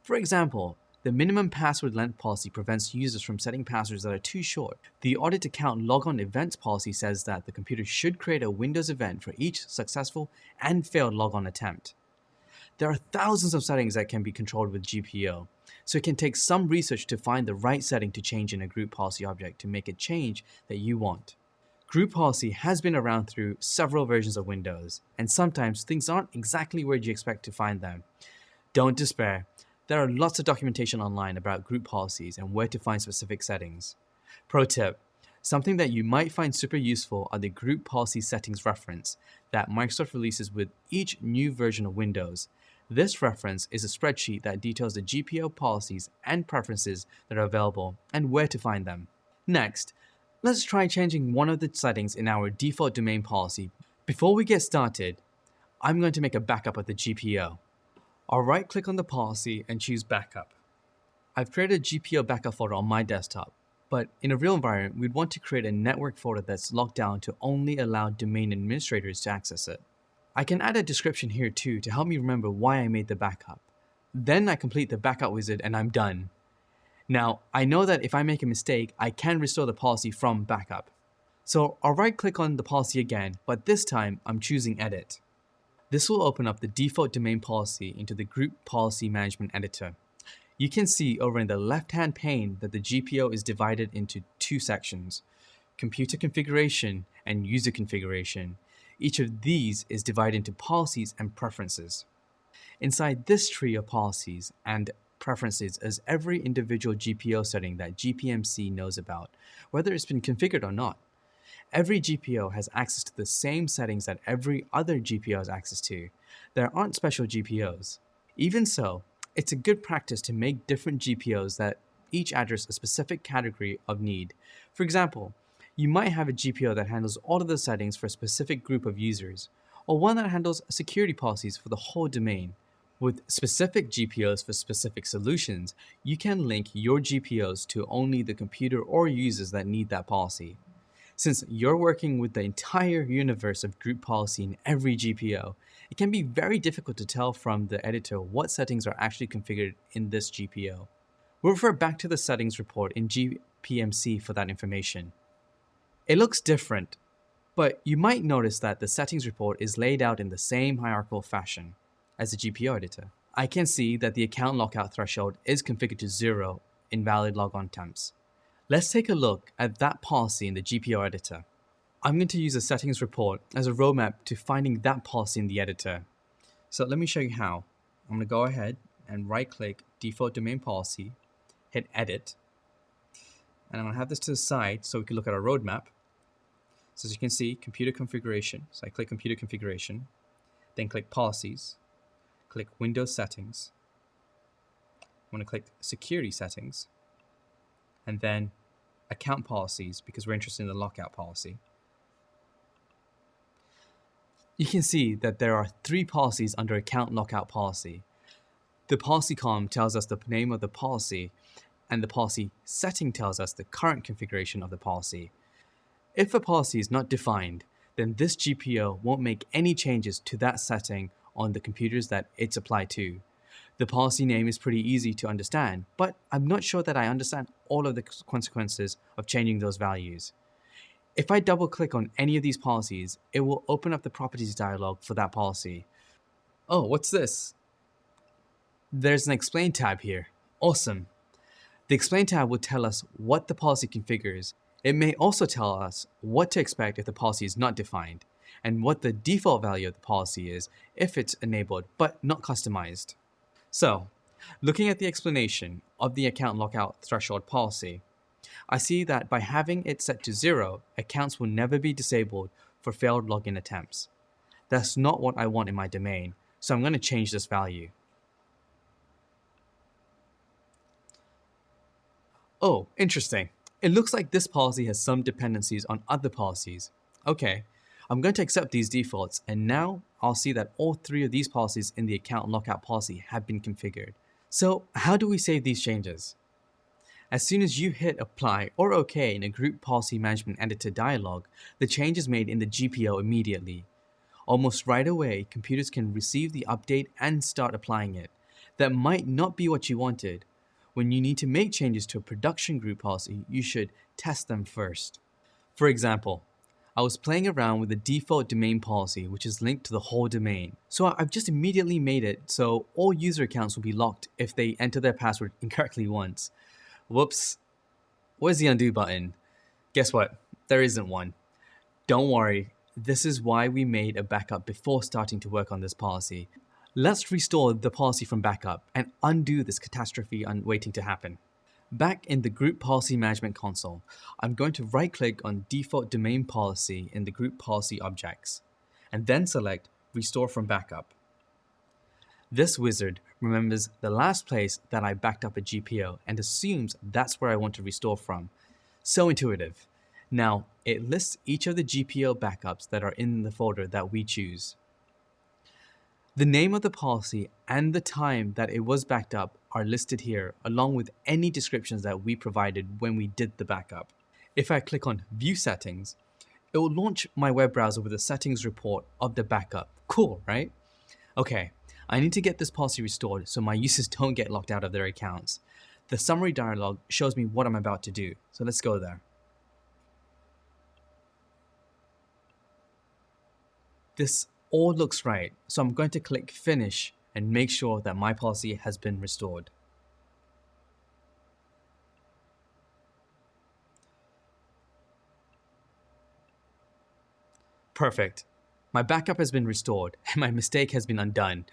For example, the minimum password length policy prevents users from setting passwords that are too short. The audit account logon events policy says that the computer should create a Windows event for each successful and failed logon attempt. There are thousands of settings that can be controlled with GPO, so it can take some research to find the right setting to change in a group policy object to make a change that you want. Group policy has been around through several versions of Windows, and sometimes things aren't exactly where you expect to find them. Don't despair, there are lots of documentation online about group policies and where to find specific settings. Pro tip, something that you might find super useful are the group policy settings reference that Microsoft releases with each new version of Windows. This reference is a spreadsheet that details the GPO policies and preferences that are available and where to find them. Next, let's try changing one of the settings in our default domain policy. Before we get started, I'm going to make a backup of the GPO. I'll right click on the policy and choose backup. I've created a GPO backup folder on my desktop, but in a real environment, we'd want to create a network folder that's locked down to only allow domain administrators to access it. I can add a description here too to help me remember why I made the backup. Then I complete the backup wizard and I'm done. Now, I know that if I make a mistake, I can restore the policy from backup. So I'll right click on the policy again, but this time I'm choosing edit. This will open up the default domain policy into the Group Policy Management Editor. You can see over in the left-hand pane that the GPO is divided into two sections, Computer Configuration and User Configuration. Each of these is divided into policies and preferences. Inside this tree of policies and preferences is every individual GPO setting that GPMC knows about, whether it's been configured or not. Every GPO has access to the same settings that every other GPO has access to. There aren't special GPOs. Even so, it's a good practice to make different GPOs that each address a specific category of need. For example, You might have a GPO that handles all of the settings for a specific group of users, or one that handles security policies for the whole domain. With specific GPOs for specific solutions, you can link your GPOs to only the computer or users that need that policy. Since you're working with the entire universe of group policy in every GPO, it can be very difficult to tell from the editor what settings are actually configured in this GPO. We'll refer back to the settings report in GPMC for that information. It looks different, but you might notice that the settings report is laid out in the same hierarchical fashion as a GPO editor. I can see that the account lockout threshold is configured to zero in valid logon temps. Let's take a look at that policy in the GPO editor. I'm going to use the settings report as a roadmap to finding that policy in the editor. So let me show you how. I'm going to go ahead and right click default domain policy, hit edit, and I'm going to have this to the side so we can look at our roadmap. So as you can see, computer configuration. So I click computer configuration, then click policies, click Windows settings. I'm going to click security settings, and then account policies because we're interested in the lockout policy. You can see that there are three policies under account lockout policy. The policy column tells us the name of the policy and the policy setting tells us the current configuration of the policy. If a policy is not defined, then this GPO won't make any changes to that setting on the computers that it's applied to. The policy name is pretty easy to understand, but I'm not sure that I understand all of the consequences of changing those values. If I double click on any of these policies, it will open up the properties dialog for that policy. Oh, what's this? There's an explain tab here. Awesome. The explain tab will tell us what the policy configures. It may also tell us what to expect if the policy is not defined, and what the default value of the policy is if it's enabled but not customized. So, looking at the explanation of the account lockout threshold policy, I see that by having it set to zero, accounts will never be disabled for failed login attempts. That's not what I want in my domain, so I'm going to change this value. Oh, interesting. It looks like this policy has some dependencies on other policies. Okay, I'm going to accept these defaults and now I'll see that all three of these policies in the account lockout policy have been configured. So how do we save these changes? As soon as you hit apply or OK in a group policy management editor dialog, the change is made in the GPO immediately. Almost right away, computers can receive the update and start applying it. That might not be what you wanted, when you need to make changes to a production group policy, you should test them first. For example, I was playing around with the default domain policy, which is linked to the whole domain. So I've just immediately made it so all user accounts will be locked if they enter their password incorrectly once. Whoops. Where's the undo button? Guess what? There isn't one. Don't worry, this is why we made a backup before starting to work on this policy. Let's restore the policy from backup and undo this catastrophe waiting to happen. Back in the Group Policy Management console, I'm going to right-click on Default Domain Policy in the Group Policy objects, and then select Restore from Backup. This wizard remembers the last place that I backed up a GPO and assumes that's where I want to restore from. So intuitive. Now, it lists each of the GPO backups that are in the folder that we choose. The name of the policy and the time that it was backed up are listed here along with any descriptions that we provided when we did the backup. If I click on View Settings, it will launch my web browser with a settings report of the backup. Cool, right? Okay, I need to get this policy restored so my users don't get locked out of their accounts. The summary dialog shows me what I'm about to do, so let's go there. This all looks right, so I'm going to click finish and make sure that my policy has been restored. Perfect. My backup has been restored and my mistake has been undone.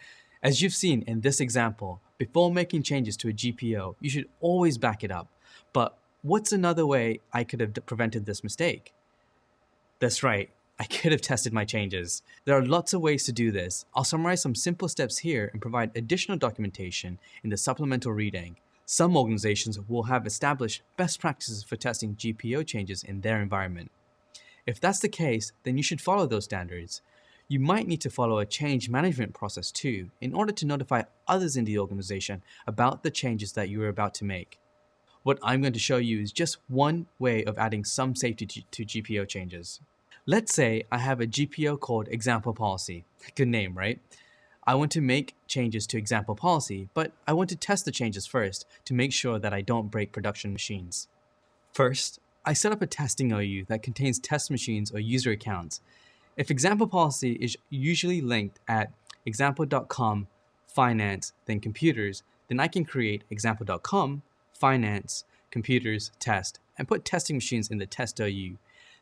As you've seen in this example, before making changes to a GPO, you should always back it up. But what's another way I could have prevented this mistake? That's right, I could have tested my changes. There are lots of ways to do this. I'll summarize some simple steps here and provide additional documentation in the supplemental reading. Some organizations will have established best practices for testing GPO changes in their environment. If that's the case, then you should follow those standards. You might need to follow a change management process too in order to notify others in the organization about the changes that you are about to make. What I'm going to show you is just one way of adding some safety to, GPO changes. Let's say I have a GPO called example policy. Good name, right? I want to make changes to example policy, but I want to test the changes first to make sure that I don't break production machines. First, I set up a testing OU that contains test machines or user accounts. If example policy is usually linked at example.com finance then computers, then I can create example.com finance computers test and put testing machines in the test OU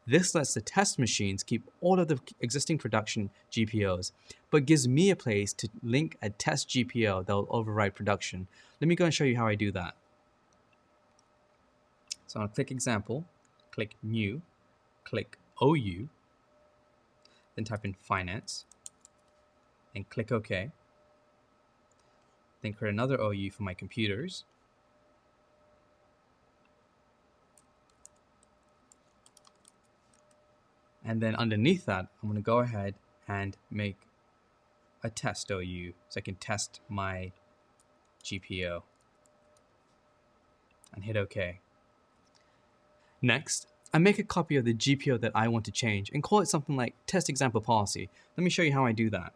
this lets the test machines keep all of the existing production GPOs, but gives me a place to link a test GPO that will override production. Let me go and show you how I do that. So I'll click example, click new, click OU, then type in finance, and click OK. Then create another OU for my computers, And then underneath that, I'm going to go ahead and make a test OU so I can test my GPO and hit OK. Next, I make a copy of the GPO that I want to change and call it something like test example policy. Let me show you how I do that.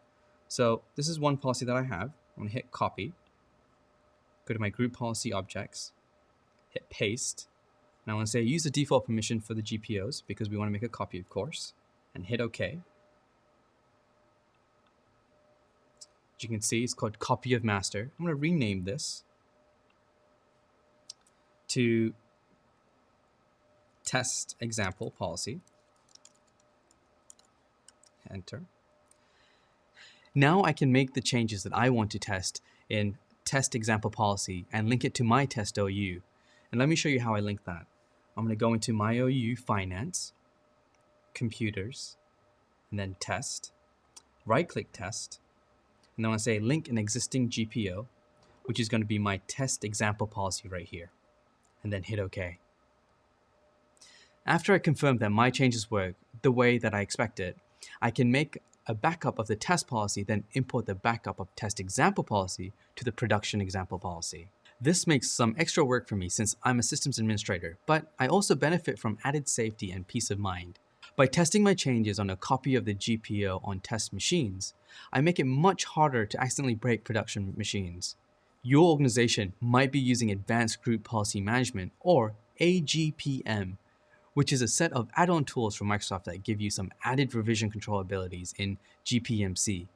So this is one policy that I have. I'm going to hit copy, go to my group policy objects, hit paste, now I want to say use the default permission for the GPOs because we want to make a copy, of course, and hit OK. As you can see, it's called copy of master. I'm going to rename this to test example policy. Enter. Now I can make the changes that I want to test in test example policy and link it to my test OU. And let me show you how I link that. I'm going to go into my OU Finance, Computers, and then Test, right-click Test, and then I want to say Link an existing GPO, which is going to be my test example policy right here, and then hit OK. After I confirm that my changes work the way that I expected, I can make a backup of the test policy, then import the backup of test example policy to the production example policy. This makes some extra work for me since I'm a systems administrator, but I also benefit from added safety and peace of mind. By testing my changes on a copy of the GPO on test machines, I make it much harder to accidentally break production machines. Your organization might be using Advanced Group Policy Management or AGPM, which is a set of add-on tools from Microsoft that give you some added revision control abilities in GPMC.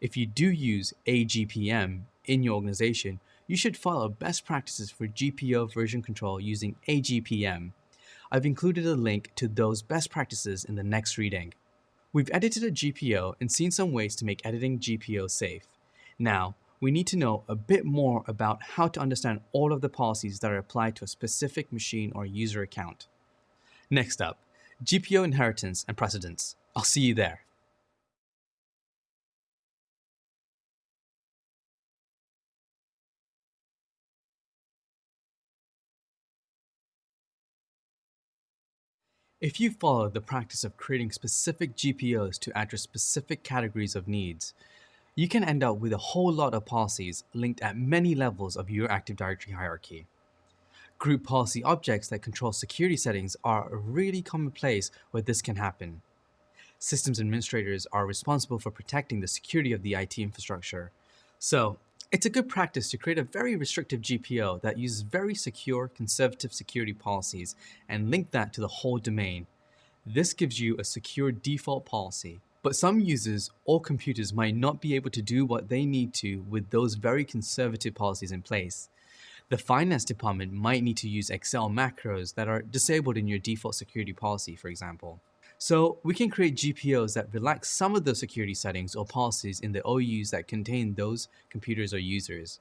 If you do use AGPM in your organization, you should follow best practices for GPO version control using AGPM. I've included a link to those best practices in the next reading. We've edited a GPO and seen some ways to make editing GPO safe. Now, we need to know a bit more about how to understand all of the policies that are applied to a specific machine or user account. Next up, GPO inheritance and precedence. I'll see you there. If you follow the practice of creating specific GPOs to address specific categories of needs, you can end up with a whole lot of policies linked at many levels of your Active Directory hierarchy. Group policy objects that control security settings are a really common place where this can happen. Systems administrators are responsible for protecting the security of the IT infrastructure. So it's a good practice to create a very restrictive GPO that uses very secure, conservative security policies and link that to the whole domain. This gives you a secure default policy. But some users or computers might not be able to do what they need to with those very conservative policies in place. The finance department might need to use Excel macros that are disabled in your default security policy, for example. So we can create GPOs that relax some of the security settings or policies in the OUs that contain those computers or users.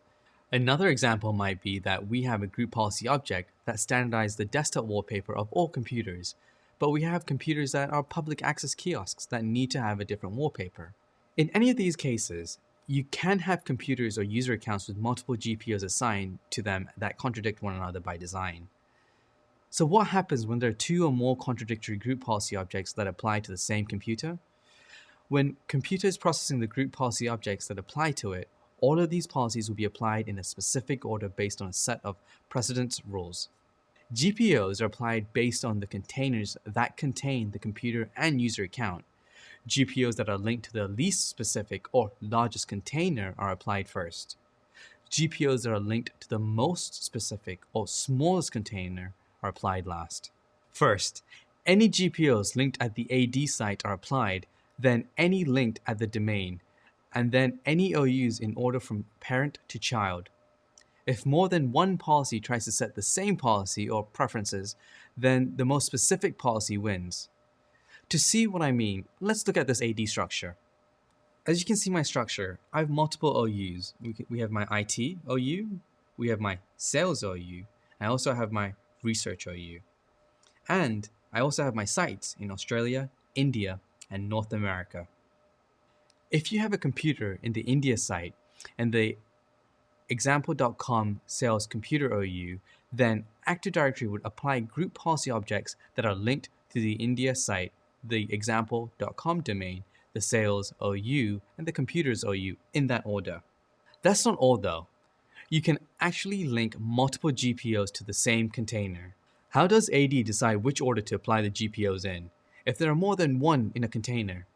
Another example might be that we have a group policy object that standardizes the desktop wallpaper of all computers, but we have computers that are public access kiosks that need to have a different wallpaper. In any of these cases, you can have computers or user accounts with multiple GPOs assigned to them that contradict one another by design. So what happens when there are two or more contradictory group policy objects that apply to the same computer? When computer is processing the group policy objects that apply to it, all of these policies will be applied in a specific order based on a set of precedence rules. GPOs are applied based on the containers that contain the computer and user account. GPOs that are linked to the least specific or largest container are applied first. GPOs that are linked to the most specific or smallest container are applied last. First, any GPOs linked at the AD site are applied, then any linked at the domain, and then any OUs in order from parent to child. If more than one policy tries to set the same policy or preferences, then the most specific policy wins. To see what I mean, let's look at this AD structure. As you can see my structure, I have multiple OUs. We have my IT OU, we have my sales OU, I also have my research OU. And I also have my sites in Australia, India, and North America. If you have a computer in the India site and the example.com sales computer OU, then Active Directory would apply group policy objects that are linked to the India site, the example.com domain, the sales OU, and the computers OU in that order. That's not all though. You can actually link multiple GPOs to the same container. How does AD decide which order to apply the GPOs in? If there are more than one in a container,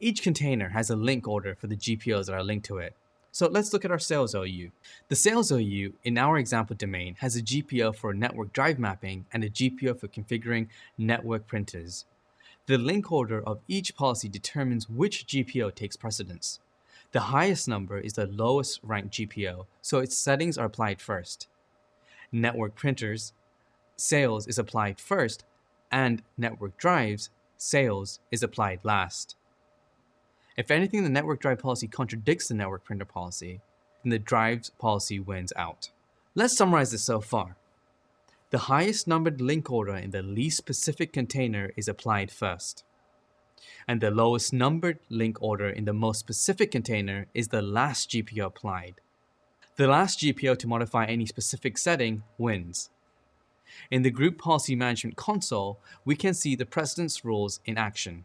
each container has a link order for the GPOs that are linked to it. So let's look at our sales OU. The sales OU in our example domain has a GPO for network drive mapping and a GPO for configuring network printers. The link order of each policy determines which GPO takes precedence. The highest number is the lowest ranked GPO, so its settings are applied first. Network printers, sales is applied first, and network drives, sales is applied last. If anything, the network drive policy contradicts the network printer policy, then the drives policy wins out. Let's summarize this so far. The highest numbered link order in the least specific container is applied first. And the lowest numbered link order in the most specific container is the last GPO applied. The last GPO to modify any specific setting wins. In the Group Policy Management console, we can see the precedence rules in action.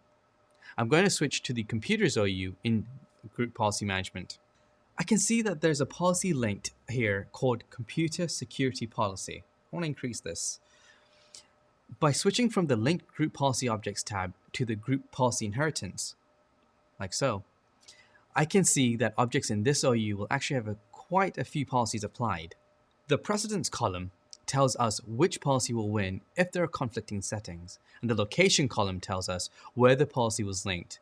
I'm going to switch to the computers OU in group policy management. I can see that there's a policy linked here called computer security policy. I want to increase this. By switching from the linked group policy objects tab to the group policy inheritance, like so, I can see that objects in this OU will actually have a, quite a few policies applied. The precedence column tells us which policy will win if there are conflicting settings, and the location column tells us where the policy was linked.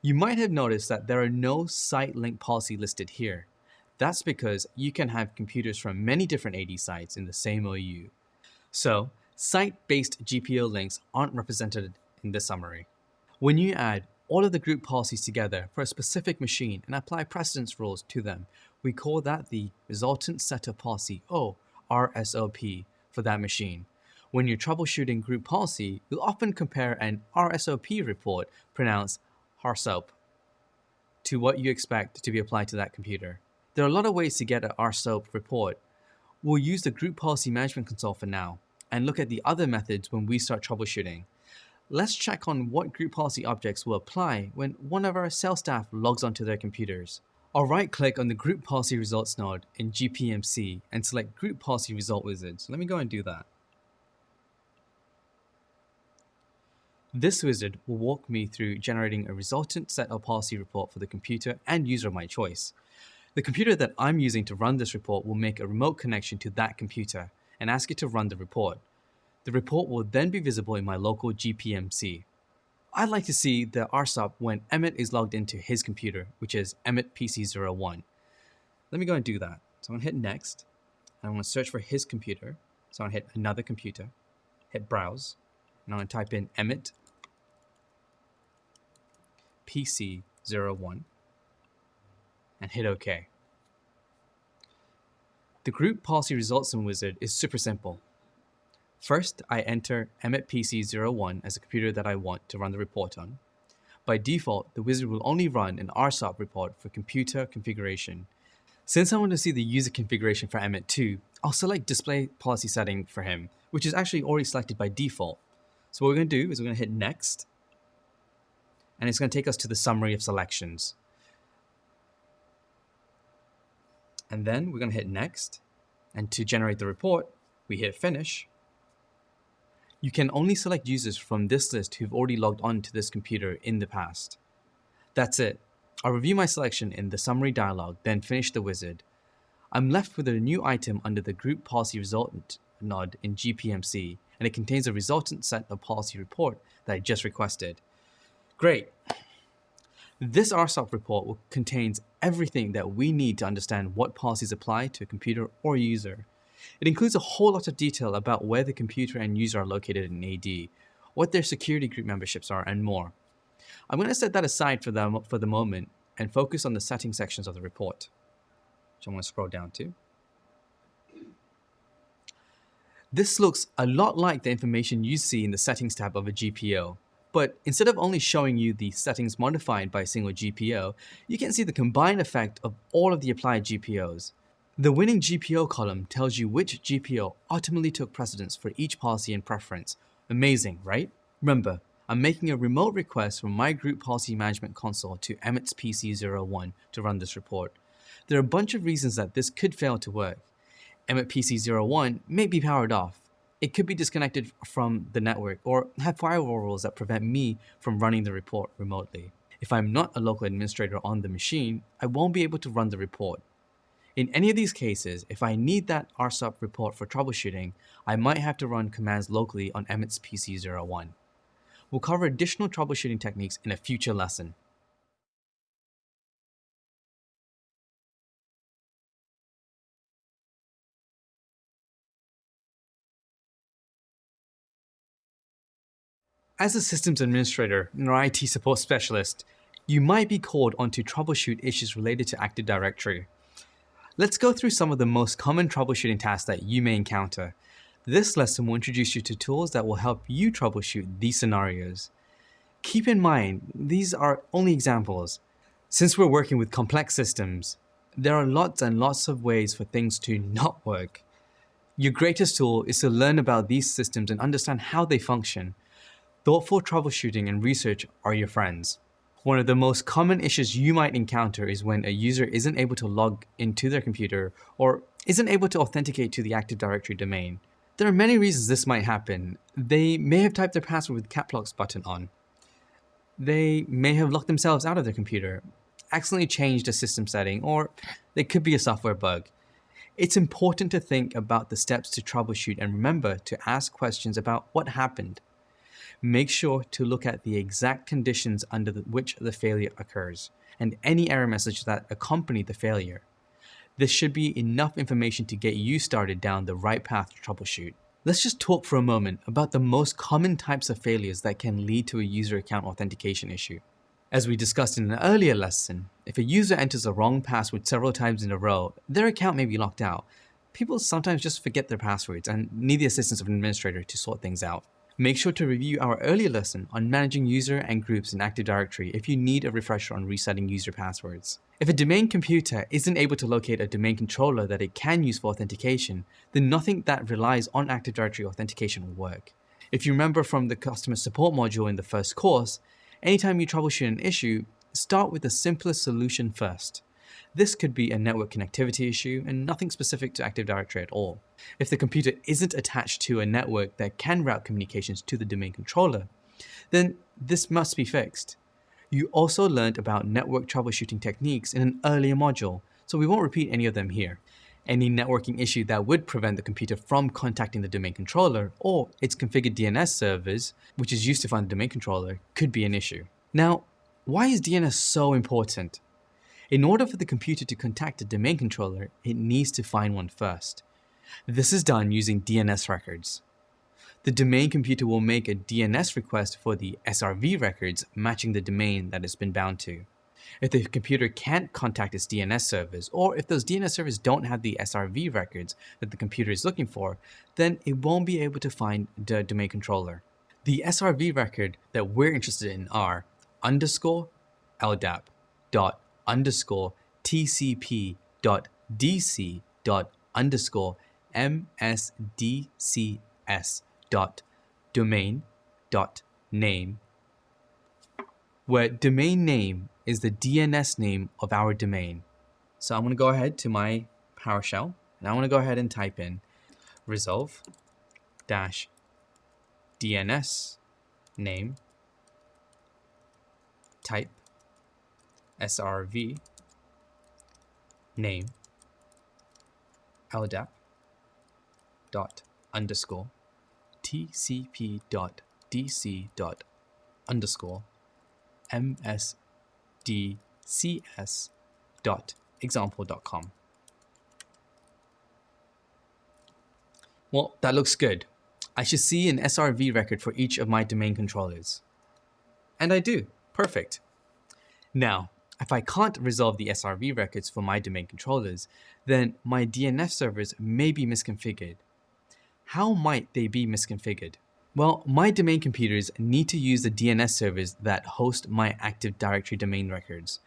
You might have noticed that there are no site link policy listed here. That's because you can have computers from many different AD sites in the same OU. So, site-based GPO links aren't represented in this summary. When you add all of the group policies together for a specific machine and apply precedence rules to them, we call that the resultant set of policy, oh, or RSOP for that machine. When you're troubleshooting group policy, you'll often compare an RSOP report, pronounced RSOP, to what you expect to be applied to that computer. There are a lot of ways to get an RSOP report. We'll use the Group Policy Management Console for now, and look at the other methods when we start troubleshooting. Let's check on what group policy objects will apply when one of our sales staff logs onto their computers. I'll right click on the Group Policy Results node in GPMC and select Group Policy Result Wizard. So let me go and do that. This wizard will walk me through generating a resultant set of policy report for the computer and user of my choice. The computer that I'm using to run this report will make a remote connection to that computer and ask it to run the report. The report will then be visible in my local GPMC. I'd like to see the RSOP when Emmett is logged into his computer, which is Emmett PC01. Let me go and do that. So I'm gonna hit next, and I'm gonna search for his computer. So I'm gonna hit another computer, hit browse, and I'm gonna type in Emmett PC01 and hit OK. The group policy results in Wizard is super simple. First, I enter Emmett PC01 as a computer that I want to run the report on. By default, the wizard will only run an RSOP report for computer configuration. Since I want to see the user configuration for Emmett too, I'll select display policy setting for him, which is actually already selected by default. So what we're going to do is we're going to hit next, and it's going to take us to the summary of selections. And then we're going to hit next, and to generate the report, we hit finish. You can only select users from this list who've already logged on to this computer in the past. That's it. I'll review my selection in the summary dialog, then finish the wizard. I'm left with a new item under the group policy resultant node in GPMC, and it contains a resultant set of policy report that I just requested. Great. This RSOP report contains everything that we need to understand what policies apply to a computer or user. It includes a whole lot of detail about where the computer and user are located in AD, what their security group memberships are, and more. I'm going to set that aside for, them, for the moment and focus on the setting sections of the report, which I'm going to scroll down to. This looks a lot like the information you see in the settings tab of a GPO, but instead of only showing you the settings modified by a single GPO, you can see the combined effect of all of the applied GPOs. The winning GPO column tells you which GPO ultimately took precedence for each policy and preference. Amazing, right? Remember, I'm making a remote request from my group policy management console to Emmett's PC01 to run this report. There are a bunch of reasons that this could fail to work. Emmett PC01 may be powered off. It could be disconnected from the network or have firewall rules that prevent me from running the report remotely. If I'm not a local administrator on the machine, I won't be able to run the report. In any of these cases, if I need that RSOP report for troubleshooting, I might have to run commands locally on Emmett's PC01. We'll cover additional troubleshooting techniques in a future lesson. As a systems administrator or IT support specialist, you might be called on to troubleshoot issues related to Active Directory. Let's go through some of the most common troubleshooting tasks that you may encounter this lesson will introduce you to tools that will help you troubleshoot these scenarios. Keep in mind, these are only examples. Since we're working with complex systems, there are lots and lots of ways for things to not work. Your greatest tool is to learn about these systems and understand how they function. Thoughtful troubleshooting and research are your friends. One of the most common issues you might encounter is when a user isn't able to log into their computer or isn't able to authenticate to the Active Directory domain. There are many reasons this might happen. They may have typed their password with cap locks button on. They may have locked themselves out of their computer, accidentally changed a system setting, or there could be a software bug. It's important to think about the steps to troubleshoot and remember to ask questions about what happened. Make sure to look at the exact conditions under which the failure occurs and any error message that accompany the failure. This should be enough information to get you started down the right path to troubleshoot. Let's just talk for a moment about the most common types of failures that can lead to a user account authentication issue. As we discussed in an earlier lesson, if a user enters a wrong password several times in a row, their account may be locked out. People sometimes just forget their passwords and need the assistance of an administrator to sort things out. Make sure to review our earlier lesson on managing user and groups in Active Directory if you need a refresher on resetting user passwords. If a domain computer isn't able to locate a domain controller that it can use for authentication, then nothing that relies on Active Directory authentication will work. If you remember from the customer support module in the first course, anytime you troubleshoot an issue, start with the simplest solution first. This could be a network connectivity issue and nothing specific to Active Directory at all. If the computer isn't attached to a network that can route communications to the domain controller, then this must be fixed. You also learned about network troubleshooting techniques in an earlier module, so we won't repeat any of them here. Any networking issue that would prevent the computer from contacting the domain controller or its configured DNS servers, which is used to find the domain controller, could be an issue. Now, why is DNS so important? In order for the computer to contact a domain controller, it needs to find one first. This is done using DNS records. The domain computer will make a DNS request for the SRV records matching the domain that it's been bound to. If the computer can't contact its DNS servers, or if those DNS servers don't have the SRV records that the computer is looking for, then it won't be able to find the domain controller. The SRV record that we're interested in are underscore LDAP dot underscore TCP dot DC dot underscore MSDCS dot domain dot name where domain name is the DNS name of our domain. So I'm going to go ahead to my PowerShell and I want to go ahead and type in resolve dash DNS name type srv name LDAP dot underscore tcp dot dc dot underscore msdcs dot example dot com. Well, that looks good. I should see an SRV record for each of my domain controllers. And I do. Perfect. Now, if I can't resolve the SRV records for my domain controllers, then my DNS servers may be misconfigured. How might they be misconfigured? Well, my domain computers need to use the DNS servers that host my Active Directory domain records.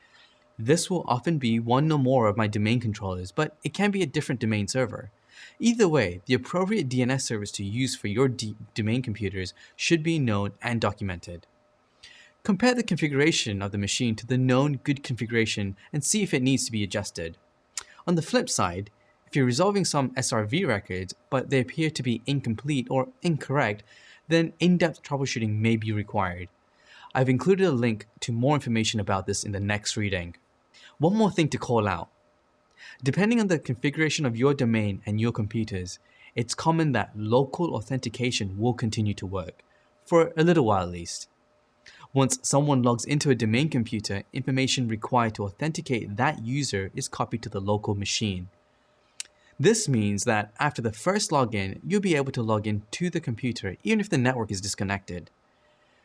This will often be one or more of my domain controllers, but it can be a different domain server. Either way, the appropriate DNS service to use for your domain computers should be known and documented. Compare the configuration of the machine to the known good configuration and see if it needs to be adjusted. On the flip side, if you're resolving some SRV records, but they appear to be incomplete or incorrect, then in-depth troubleshooting may be required. I've included a link to more information about this in the next reading. One more thing to call out. Depending on the configuration of your domain and your computers, it's common that local authentication will continue to work, for a little while at least. Once someone logs into a domain computer, information required to authenticate that user is copied to the local machine. This means that after the first login, you'll be able to log in to the computer even if the network is disconnected.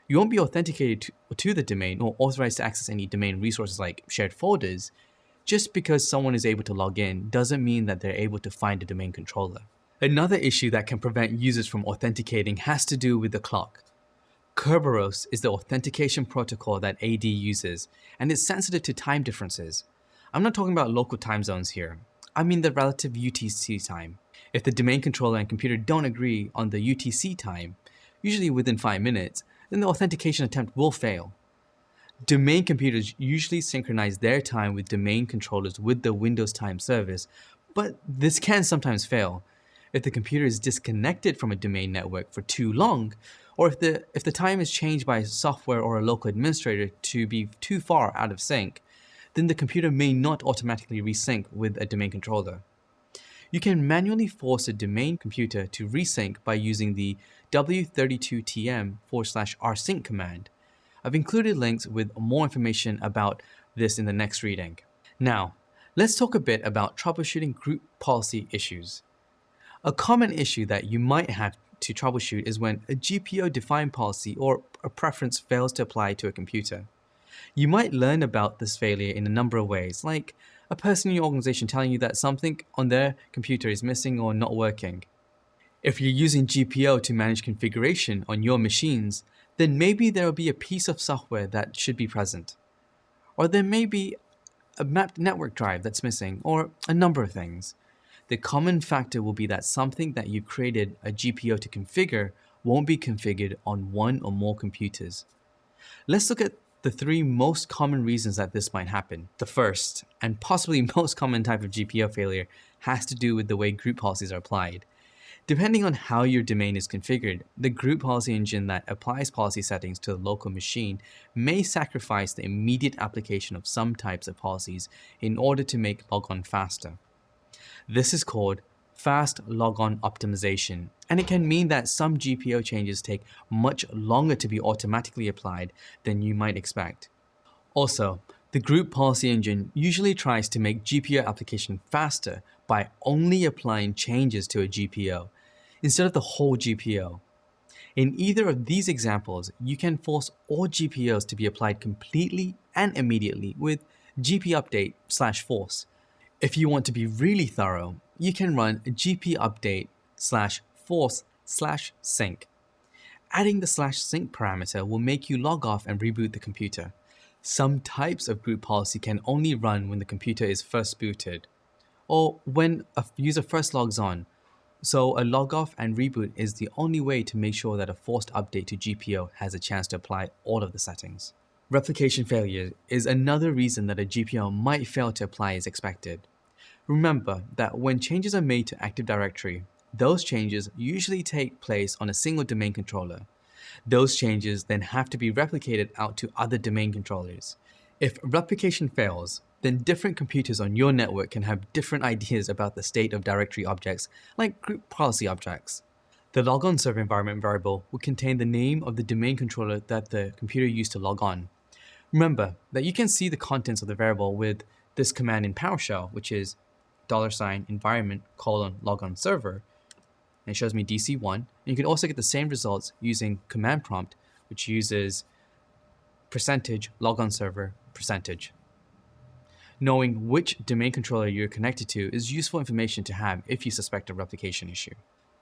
You won't be authenticated to, the domain or authorized to access any domain resources like shared folders, just because someone is able to log in doesn't mean that they're able to find a domain controller. Another issue that can prevent users from authenticating has to do with the clock. Kerberos is the authentication protocol that AD uses, and it's sensitive to time differences. I'm not talking about local time zones here. I mean the relative UTC time. If the domain controller and computer don't agree on the UTC time, usually within 5 minutes, then the authentication attempt will fail. Domain computers usually synchronize their time with domain controllers with the Windows Time service, but this can sometimes fail. If the computer is disconnected from a domain network for too long, or if the, if the time is changed by software or a local administrator to be too far out of sync, then the computer may not automatically resync with a domain controller. You can manually force a domain computer to resync by using the w32tm forward slash resync command. I've included links with more information about this in the next reading. Now, let's talk a bit about troubleshooting group policy issues. A common issue that you might have to troubleshoot is when a GPO-defined policy or a preference fails to apply to a computer. You might learn about this failure in a number of ways, like a person in your organization telling you that something on their computer is missing or not working. If you're using GPO to manage configuration on your machines, then maybe there will be a piece of software that should be present. Or there may be a mapped network drive that's missing, or a number of things. The common factor will be that something that you created a GPO to configure won't be configured on one or more computers. Let's look at the three most common reasons that this might happen. The first, and possibly most common type of GPO failure, has to do with the way group policies are applied. Depending on how your domain is configured, the group policy engine that applies policy settings to the local machine may sacrifice the immediate application of some types of policies in order to make logon faster. This is called fast logon optimization, and it can mean that some GPO changes take much longer to be automatically applied than you might expect. Also, the group policy engine usually tries to make GPO application faster by only applying changes to a GPO, instead of the whole GPO. In either of these examples, you can force all GPOs to be applied completely and immediately with gp update slash force. If you want to be really thorough, you can run gp update slash force slash sync. Adding the slash sync parameter will make you log off and reboot the computer. Some types of group policy can only run when the computer is first booted, or when a user first logs on, so a log off and reboot is the only way to make sure that a forced update to GPO has a chance to apply all of the settings. Replication failure is another reason that a GPO might fail to apply as expected. Remember that when changes are made to Active Directory, those changes usually take place on a single domain controller. Those changes then have to be replicated out to other domain controllers. If replication fails, then different computers on your network can have different ideas about the state of directory objects, like group policy objects. The logon server environment variable will contain the name of the domain controller that the computer used to log on. Remember that you can see the contents of the variable with this command in PowerShell, which is dollar sign environment colon logon server. And it shows me DC1. And you can also get the same results using command prompt, which uses percentage logon server percentage. Knowing which domain controller you're connected to is useful information to have if you suspect a replication issue.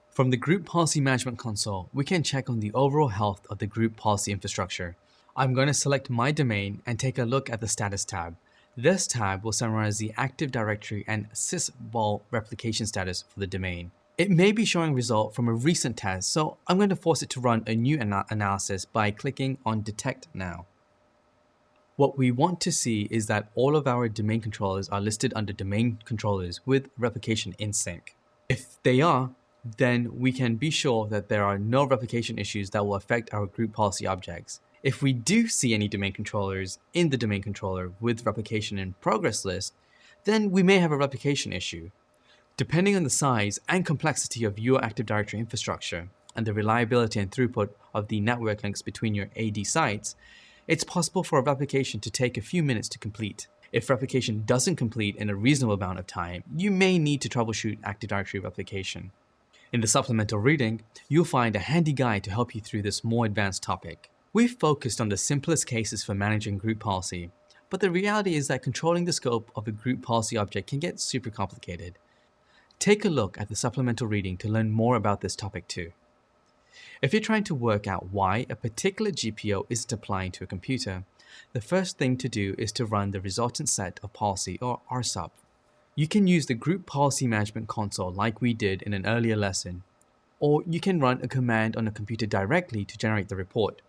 From the Group Policy Management console, we can check on the overall health of the group policy infrastructure. I'm going to select my domain and take a look at the status tab. This tab will summarize the Active Directory and sysvol replication status for the domain. It may be showing result from a recent test, so I'm going to force it to run a new ana analysis by clicking on Detect Now. What we want to see is that all of our domain controllers are listed under domain controllers with replication in sync. If they are, then we can be sure that there are no replication issues that will affect our group policy objects. If we do see any domain controllers in the domain controller with replication in progress list, then we may have a replication issue. Depending on the size and complexity of your Active Directory infrastructure and the reliability and throughput of the network links between your AD sites, it's possible for a replication to take a few minutes to complete. If replication doesn't complete in a reasonable amount of time, you may need to troubleshoot Active Directory replication. In the supplemental reading, you'll find a handy guide to help you through this more advanced topic. We've focused on the simplest cases for managing group policy, but the reality is that controlling the scope of a group policy object can get super complicated. Take a look at the supplemental reading to learn more about this topic too. If you're trying to work out why a particular GPO isn't applying to a computer, the first thing to do is to run the resultant set of policy or RSOP. You can use the Group Policy Management console like we did in an earlier lesson, or you can run a command on a computer directly to generate the report.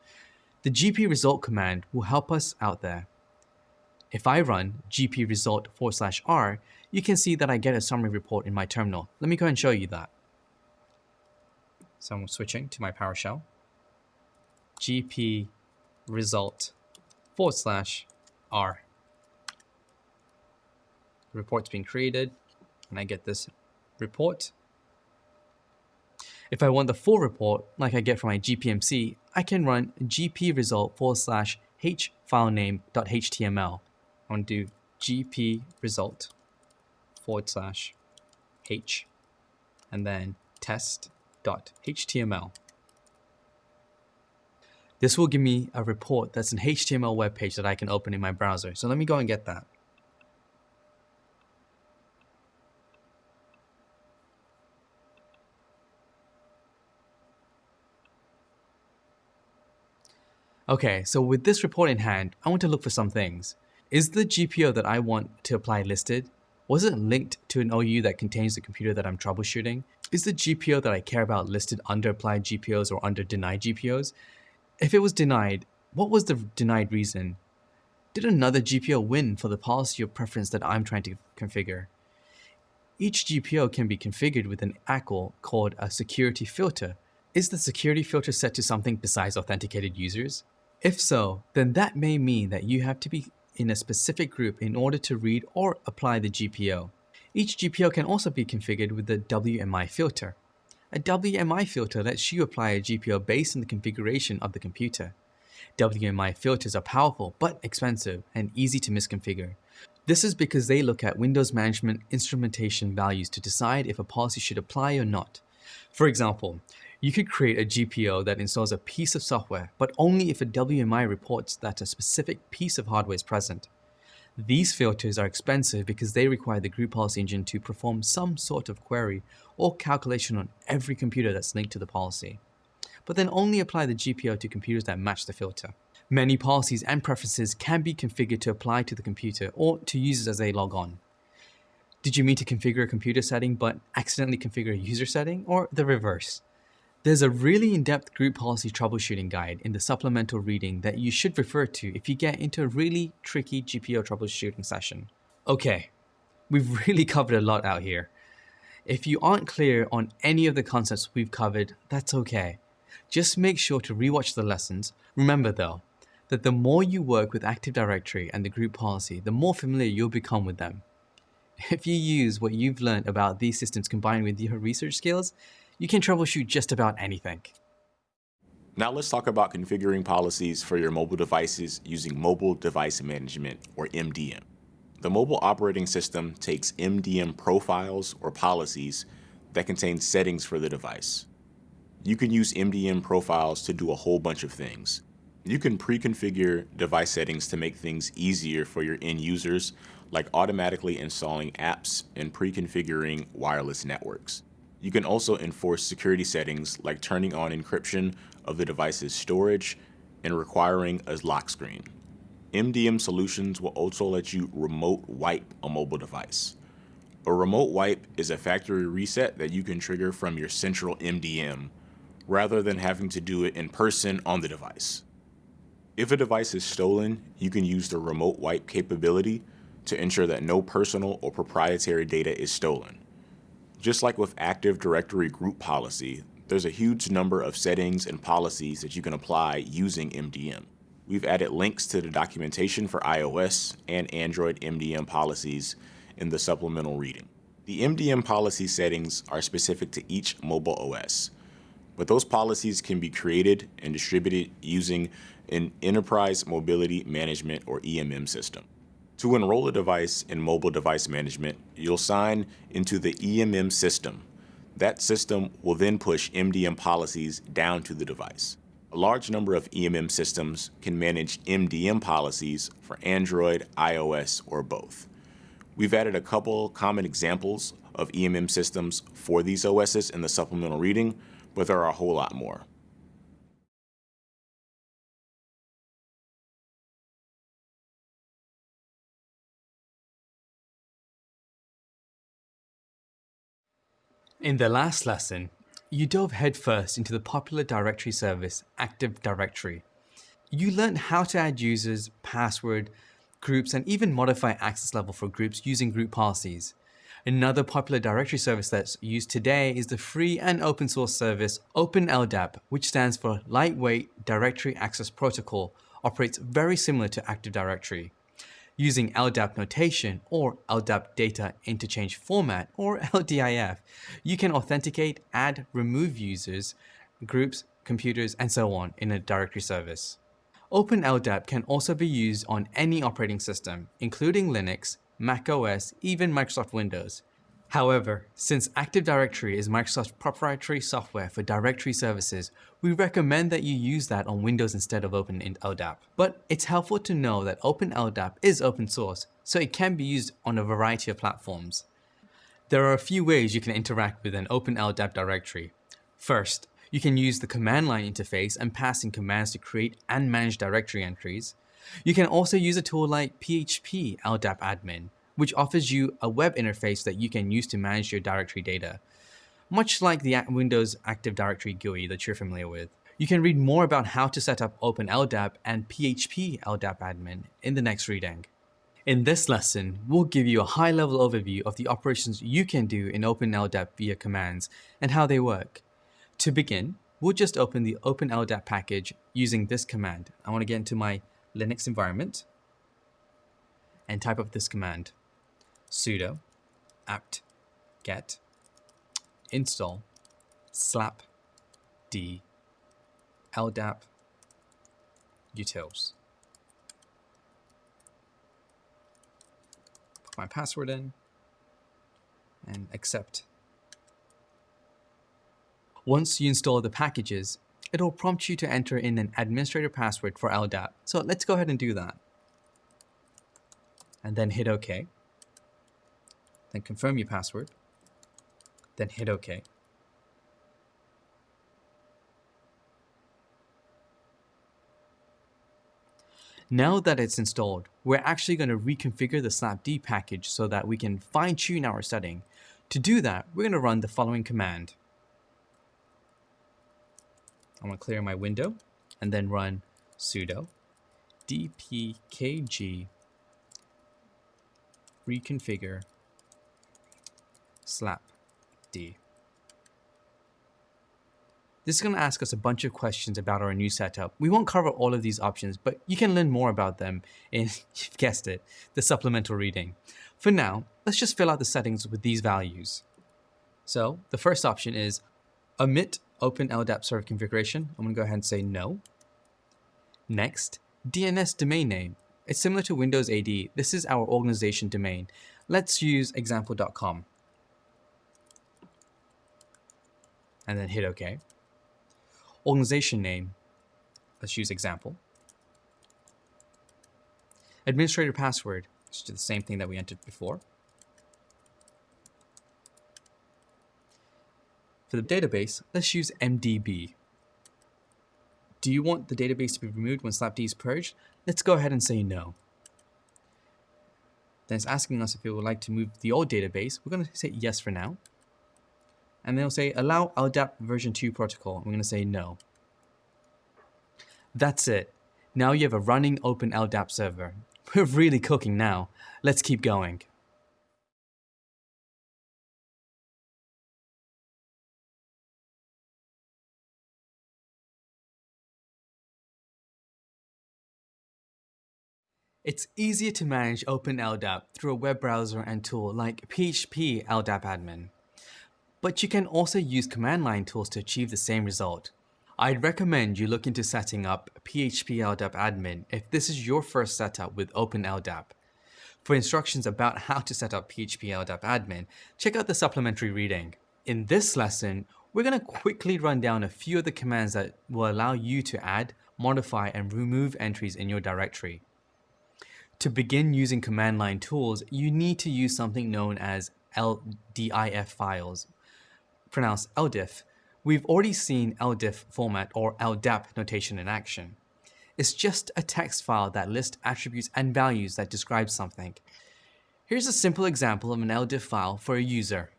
The gp result command will help us out there. If I run gp result forward slash r, you can see that I get a summary report in my terminal. Let me go and show you that. So I'm switching to my PowerShell. gp result forward slash r. The report's been created, and I get this report. If I want the full report, like I get from my GPMC, I can run gp result forward slash h filename.html. I want to do gp result forward slash h and then test.html. This will give me a report that's an HTML web page that I can open in my browser. So let me go and get that. Okay, so with this report in hand, I want to look for some things. Is the GPO that I want to apply listed? Was it linked to an OU that contains the computer that I'm troubleshooting? Is the GPO that I care about listed under applied GPOs or under denied GPOs? If it was denied, what was the denied reason? Did another GPO win for the policy or preference that I'm trying to configure? Each GPO can be configured with an ACL called a security filter. Is the security filter set to something besides authenticated users? If so, then that may mean that you have to be in a specific group in order to read or apply the GPO. Each GPO can also be configured with the WMI filter. A WMI filter lets you apply a GPO based on the configuration of the computer. WMI filters are powerful but expensive and easy to misconfigure. This is because they look at Windows Management instrumentation values to decide if a policy should apply or not. For example, you could create a GPO that installs a piece of software, but only if a WMI reports that a specific piece of hardware is present. These filters are expensive because they require the group policy engine to perform some sort of query or calculation on every computer that's linked to the policy, but then only apply the GPO to computers that match the filter. Many policies and preferences can be configured to apply to the computer or to users as they log on. Did you mean to configure a computer setting but accidentally configure a user setting or the reverse? There's a really in-depth group policy troubleshooting guide in the supplemental reading that you should refer to if you get into a really tricky GPO troubleshooting session. Okay, we've really covered a lot out here. If you aren't clear on any of the concepts we've covered, that's okay. Just make sure to rewatch the lessons. Remember though, that the more you work with Active Directory and the group policy, the more familiar you'll become with them. If you use what you've learned about these systems combined with your research skills, you can troubleshoot just about anything. Now let's talk about configuring policies for your mobile devices using Mobile Device Management, or MDM. The mobile operating system takes MDM profiles or policies that contain settings for the device. You can use MDM profiles to do a whole bunch of things. You can pre-configure device settings to make things easier for your end users, like automatically installing apps and pre-configuring wireless networks. You can also enforce security settings like turning on encryption of the device's storage and requiring a lock screen. MDM solutions will also let you remote wipe a mobile device. A remote wipe is a factory reset that you can trigger from your central MDM rather than having to do it in person on the device. If a device is stolen, you can use the remote wipe capability to ensure that no personal or proprietary data is stolen. Just like with Active Directory group policy, there's a huge number of settings and policies that you can apply using MDM. We've added links to the documentation for iOS and Android MDM policies in the supplemental reading. The MDM policy settings are specific to each mobile OS, but those policies can be created and distributed using an Enterprise Mobility Management or EMM system. To enroll a device in mobile device management, you'll sign into the EMM system. That system will then push MDM policies down to the device. A large number of EMM systems can manage MDM policies for Android, iOS, or both. We've added a couple common examples of EMM systems for these OSs in the supplemental reading, but there are a whole lot more. In the last lesson, you dove headfirst into the popular directory service Active Directory. You learned how to add users, password, groups, and even modify access level for groups using group policies. Another popular directory service that's used today is the free and open source service OpenLDAP, which stands for Lightweight Directory Access Protocol, operates very similar to Active Directory using LDAP notation or LDAP data interchange format or LDIF, you can authenticate, add, remove users, groups, computers, and so on in a directory service. OpenLDAP can also be used on any operating system, including Linux, Mac OS, even Microsoft Windows. However, since Active Directory is Microsoft's proprietary software for directory services, we recommend that you use that on Windows instead of OpenLDAP. But it's helpful to know that OpenLDAP is open source, so it can be used on a variety of platforms. There are a few ways you can interact with an OpenLDAP directory. First, you can use the command line interface and pass in commands to create and manage directory entries. You can also use a tool like PHP LDAP admin, which offers you a web interface that you can use to manage your directory data. Much like the Windows Active Directory GUI that you're familiar with. You can read more about how to set up OpenLDAP and PHP LDAP admin in the next reading. In this lesson, we'll give you a high-level overview of the operations you can do in OpenLDAP via commands and how they work. To begin, we'll just open the OpenLDAP package using this command. I want to get into my Linux environment and type up this command sudo apt get install slap d ldap utils. Put my password in and accept. Once you install the packages, it'll prompt you to enter in an administrator password for LDAP. So let's go ahead and do that. And then hit OK then confirm your password, then hit OK. Now that it's installed, we're actually going to reconfigure the slapd package so that we can fine tune our setting. To do that, we're going to run the following command. I'm going to clear my window and then run sudo dpkg reconfigure slapd. This is going to ask us a bunch of questions about our new setup. We won't cover all of these options, but you can learn more about them in, you've guessed it, the supplemental reading. For now, let's just fill out the settings with these values. So the first option is omit open LDAP server configuration. I'm going to go ahead and say no. Next, DNS domain name. It's similar to Windows AD. This is our organization domain. Let's use example.com. And then hit OK. Organization name. Let's use example. Administrator password. Let's do the same thing that we entered before. For the database, let's use MDB. Do you want the database to be removed when slapd is purged? Let's go ahead and say no. Then it's asking us if we would like to move the old database. We're going to say yes for now. And then it'll say allow LDAP version 2 protocol. I'm going to say no. That's it. Now you have a running open LDAP server. We're really cooking now. Let's keep going. It's easier to manage Open LDAP through a web browser and tool like PHP LDAP admin. But you can also use command line tools to achieve the same result. I'd recommend you look into setting up PHP LDAP admin if this is your first setup with Open LDAP. For instructions about how to set up PHP LDAP admin, check out the supplementary reading. In this lesson, we're going to quickly run down a few of the commands that will allow you to add, modify, and remove entries in your directory. To begin using command line tools, you need to use something known as LDIF files, pronounced LDIF. We've already seen LDIF format or LDAP notation in action. It's just a text file that lists attributes and values that describe something. Here's a simple example of an LDIF file for a user.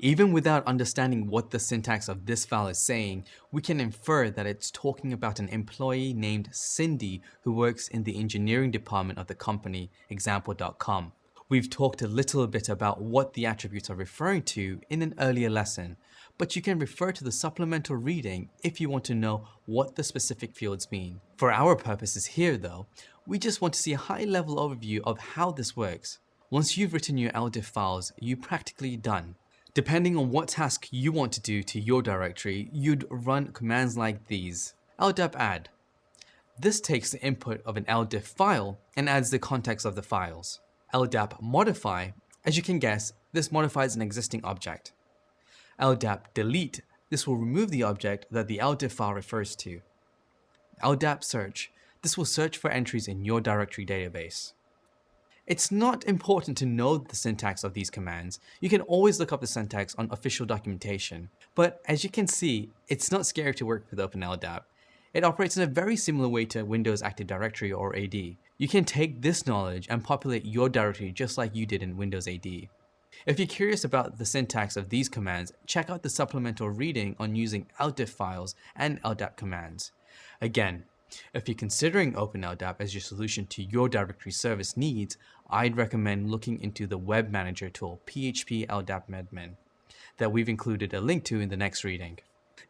Even without understanding what the syntax of this file is saying, we can infer that it's talking about an employee named Cindy who works in the engineering department of the company, example.com. We've talked a little bit about what the attributes are referring to in an earlier lesson, but you can refer to the supplemental reading if you want to know what the specific fields mean. For our purposes here though, we just want to see a high level overview of how this works. Once you've written your LDIF files, you're practically done. Depending on what task you want to do to your directory, you'd run commands like these. LDAP add. This takes the input of an LDIF file and adds the context of the files. LDAP modify, as you can guess, this modifies an existing object. LDAP delete, this will remove the object that the LDIF file refers to. LDAP search, this will search for entries in your directory database. It's not important to know the syntax of these commands. You can always look up the syntax on official documentation. But as you can see, it's not scary to work with OpenLDAP. It operates in a very similar way to Windows Active Directory or AD. You can take this knowledge and populate your directory just like you did in Windows AD. If you're curious about the syntax of these commands, check out the supplemental reading on using LDIF files and LDAP commands. Again, if you're considering OpenLDAP as your solution to your directory service needs, I'd recommend looking into the Web Manager tool, PHP LDAP Admin, that we've included a link to in the next reading.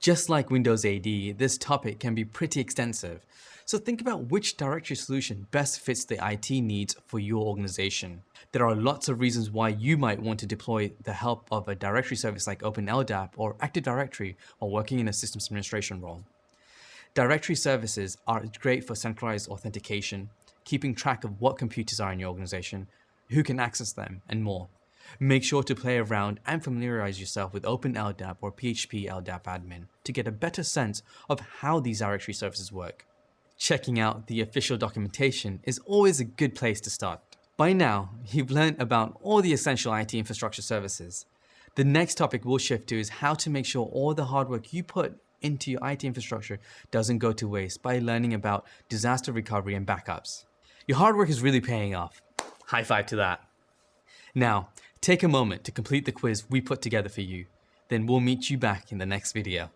Just like Windows AD, this topic can be pretty extensive, so think about which directory solution best fits the IT needs for your organization. There are lots of reasons why you might want to deploy the help of a directory service like OpenLDAP or Active Directory while working in a systems administration role. Directory services are great for centralized authentication, keeping track of what computers are in your organization, who can access them, and more. Make sure to play around and familiarize yourself with OpenLDAP or PHP LDAP admin to get a better sense of how these directory services work. Checking out the official documentation is always a good place to start. By now, you've learned about all the essential IT infrastructure services. The next topic we'll shift to is how to make sure all the hard work you put into your IT infrastructure doesn't go to waste by learning about disaster recovery and backups. Your hard work is really paying off. High five to that. Now, take a moment to complete the quiz we put together for you. Then we'll meet you back in the next video.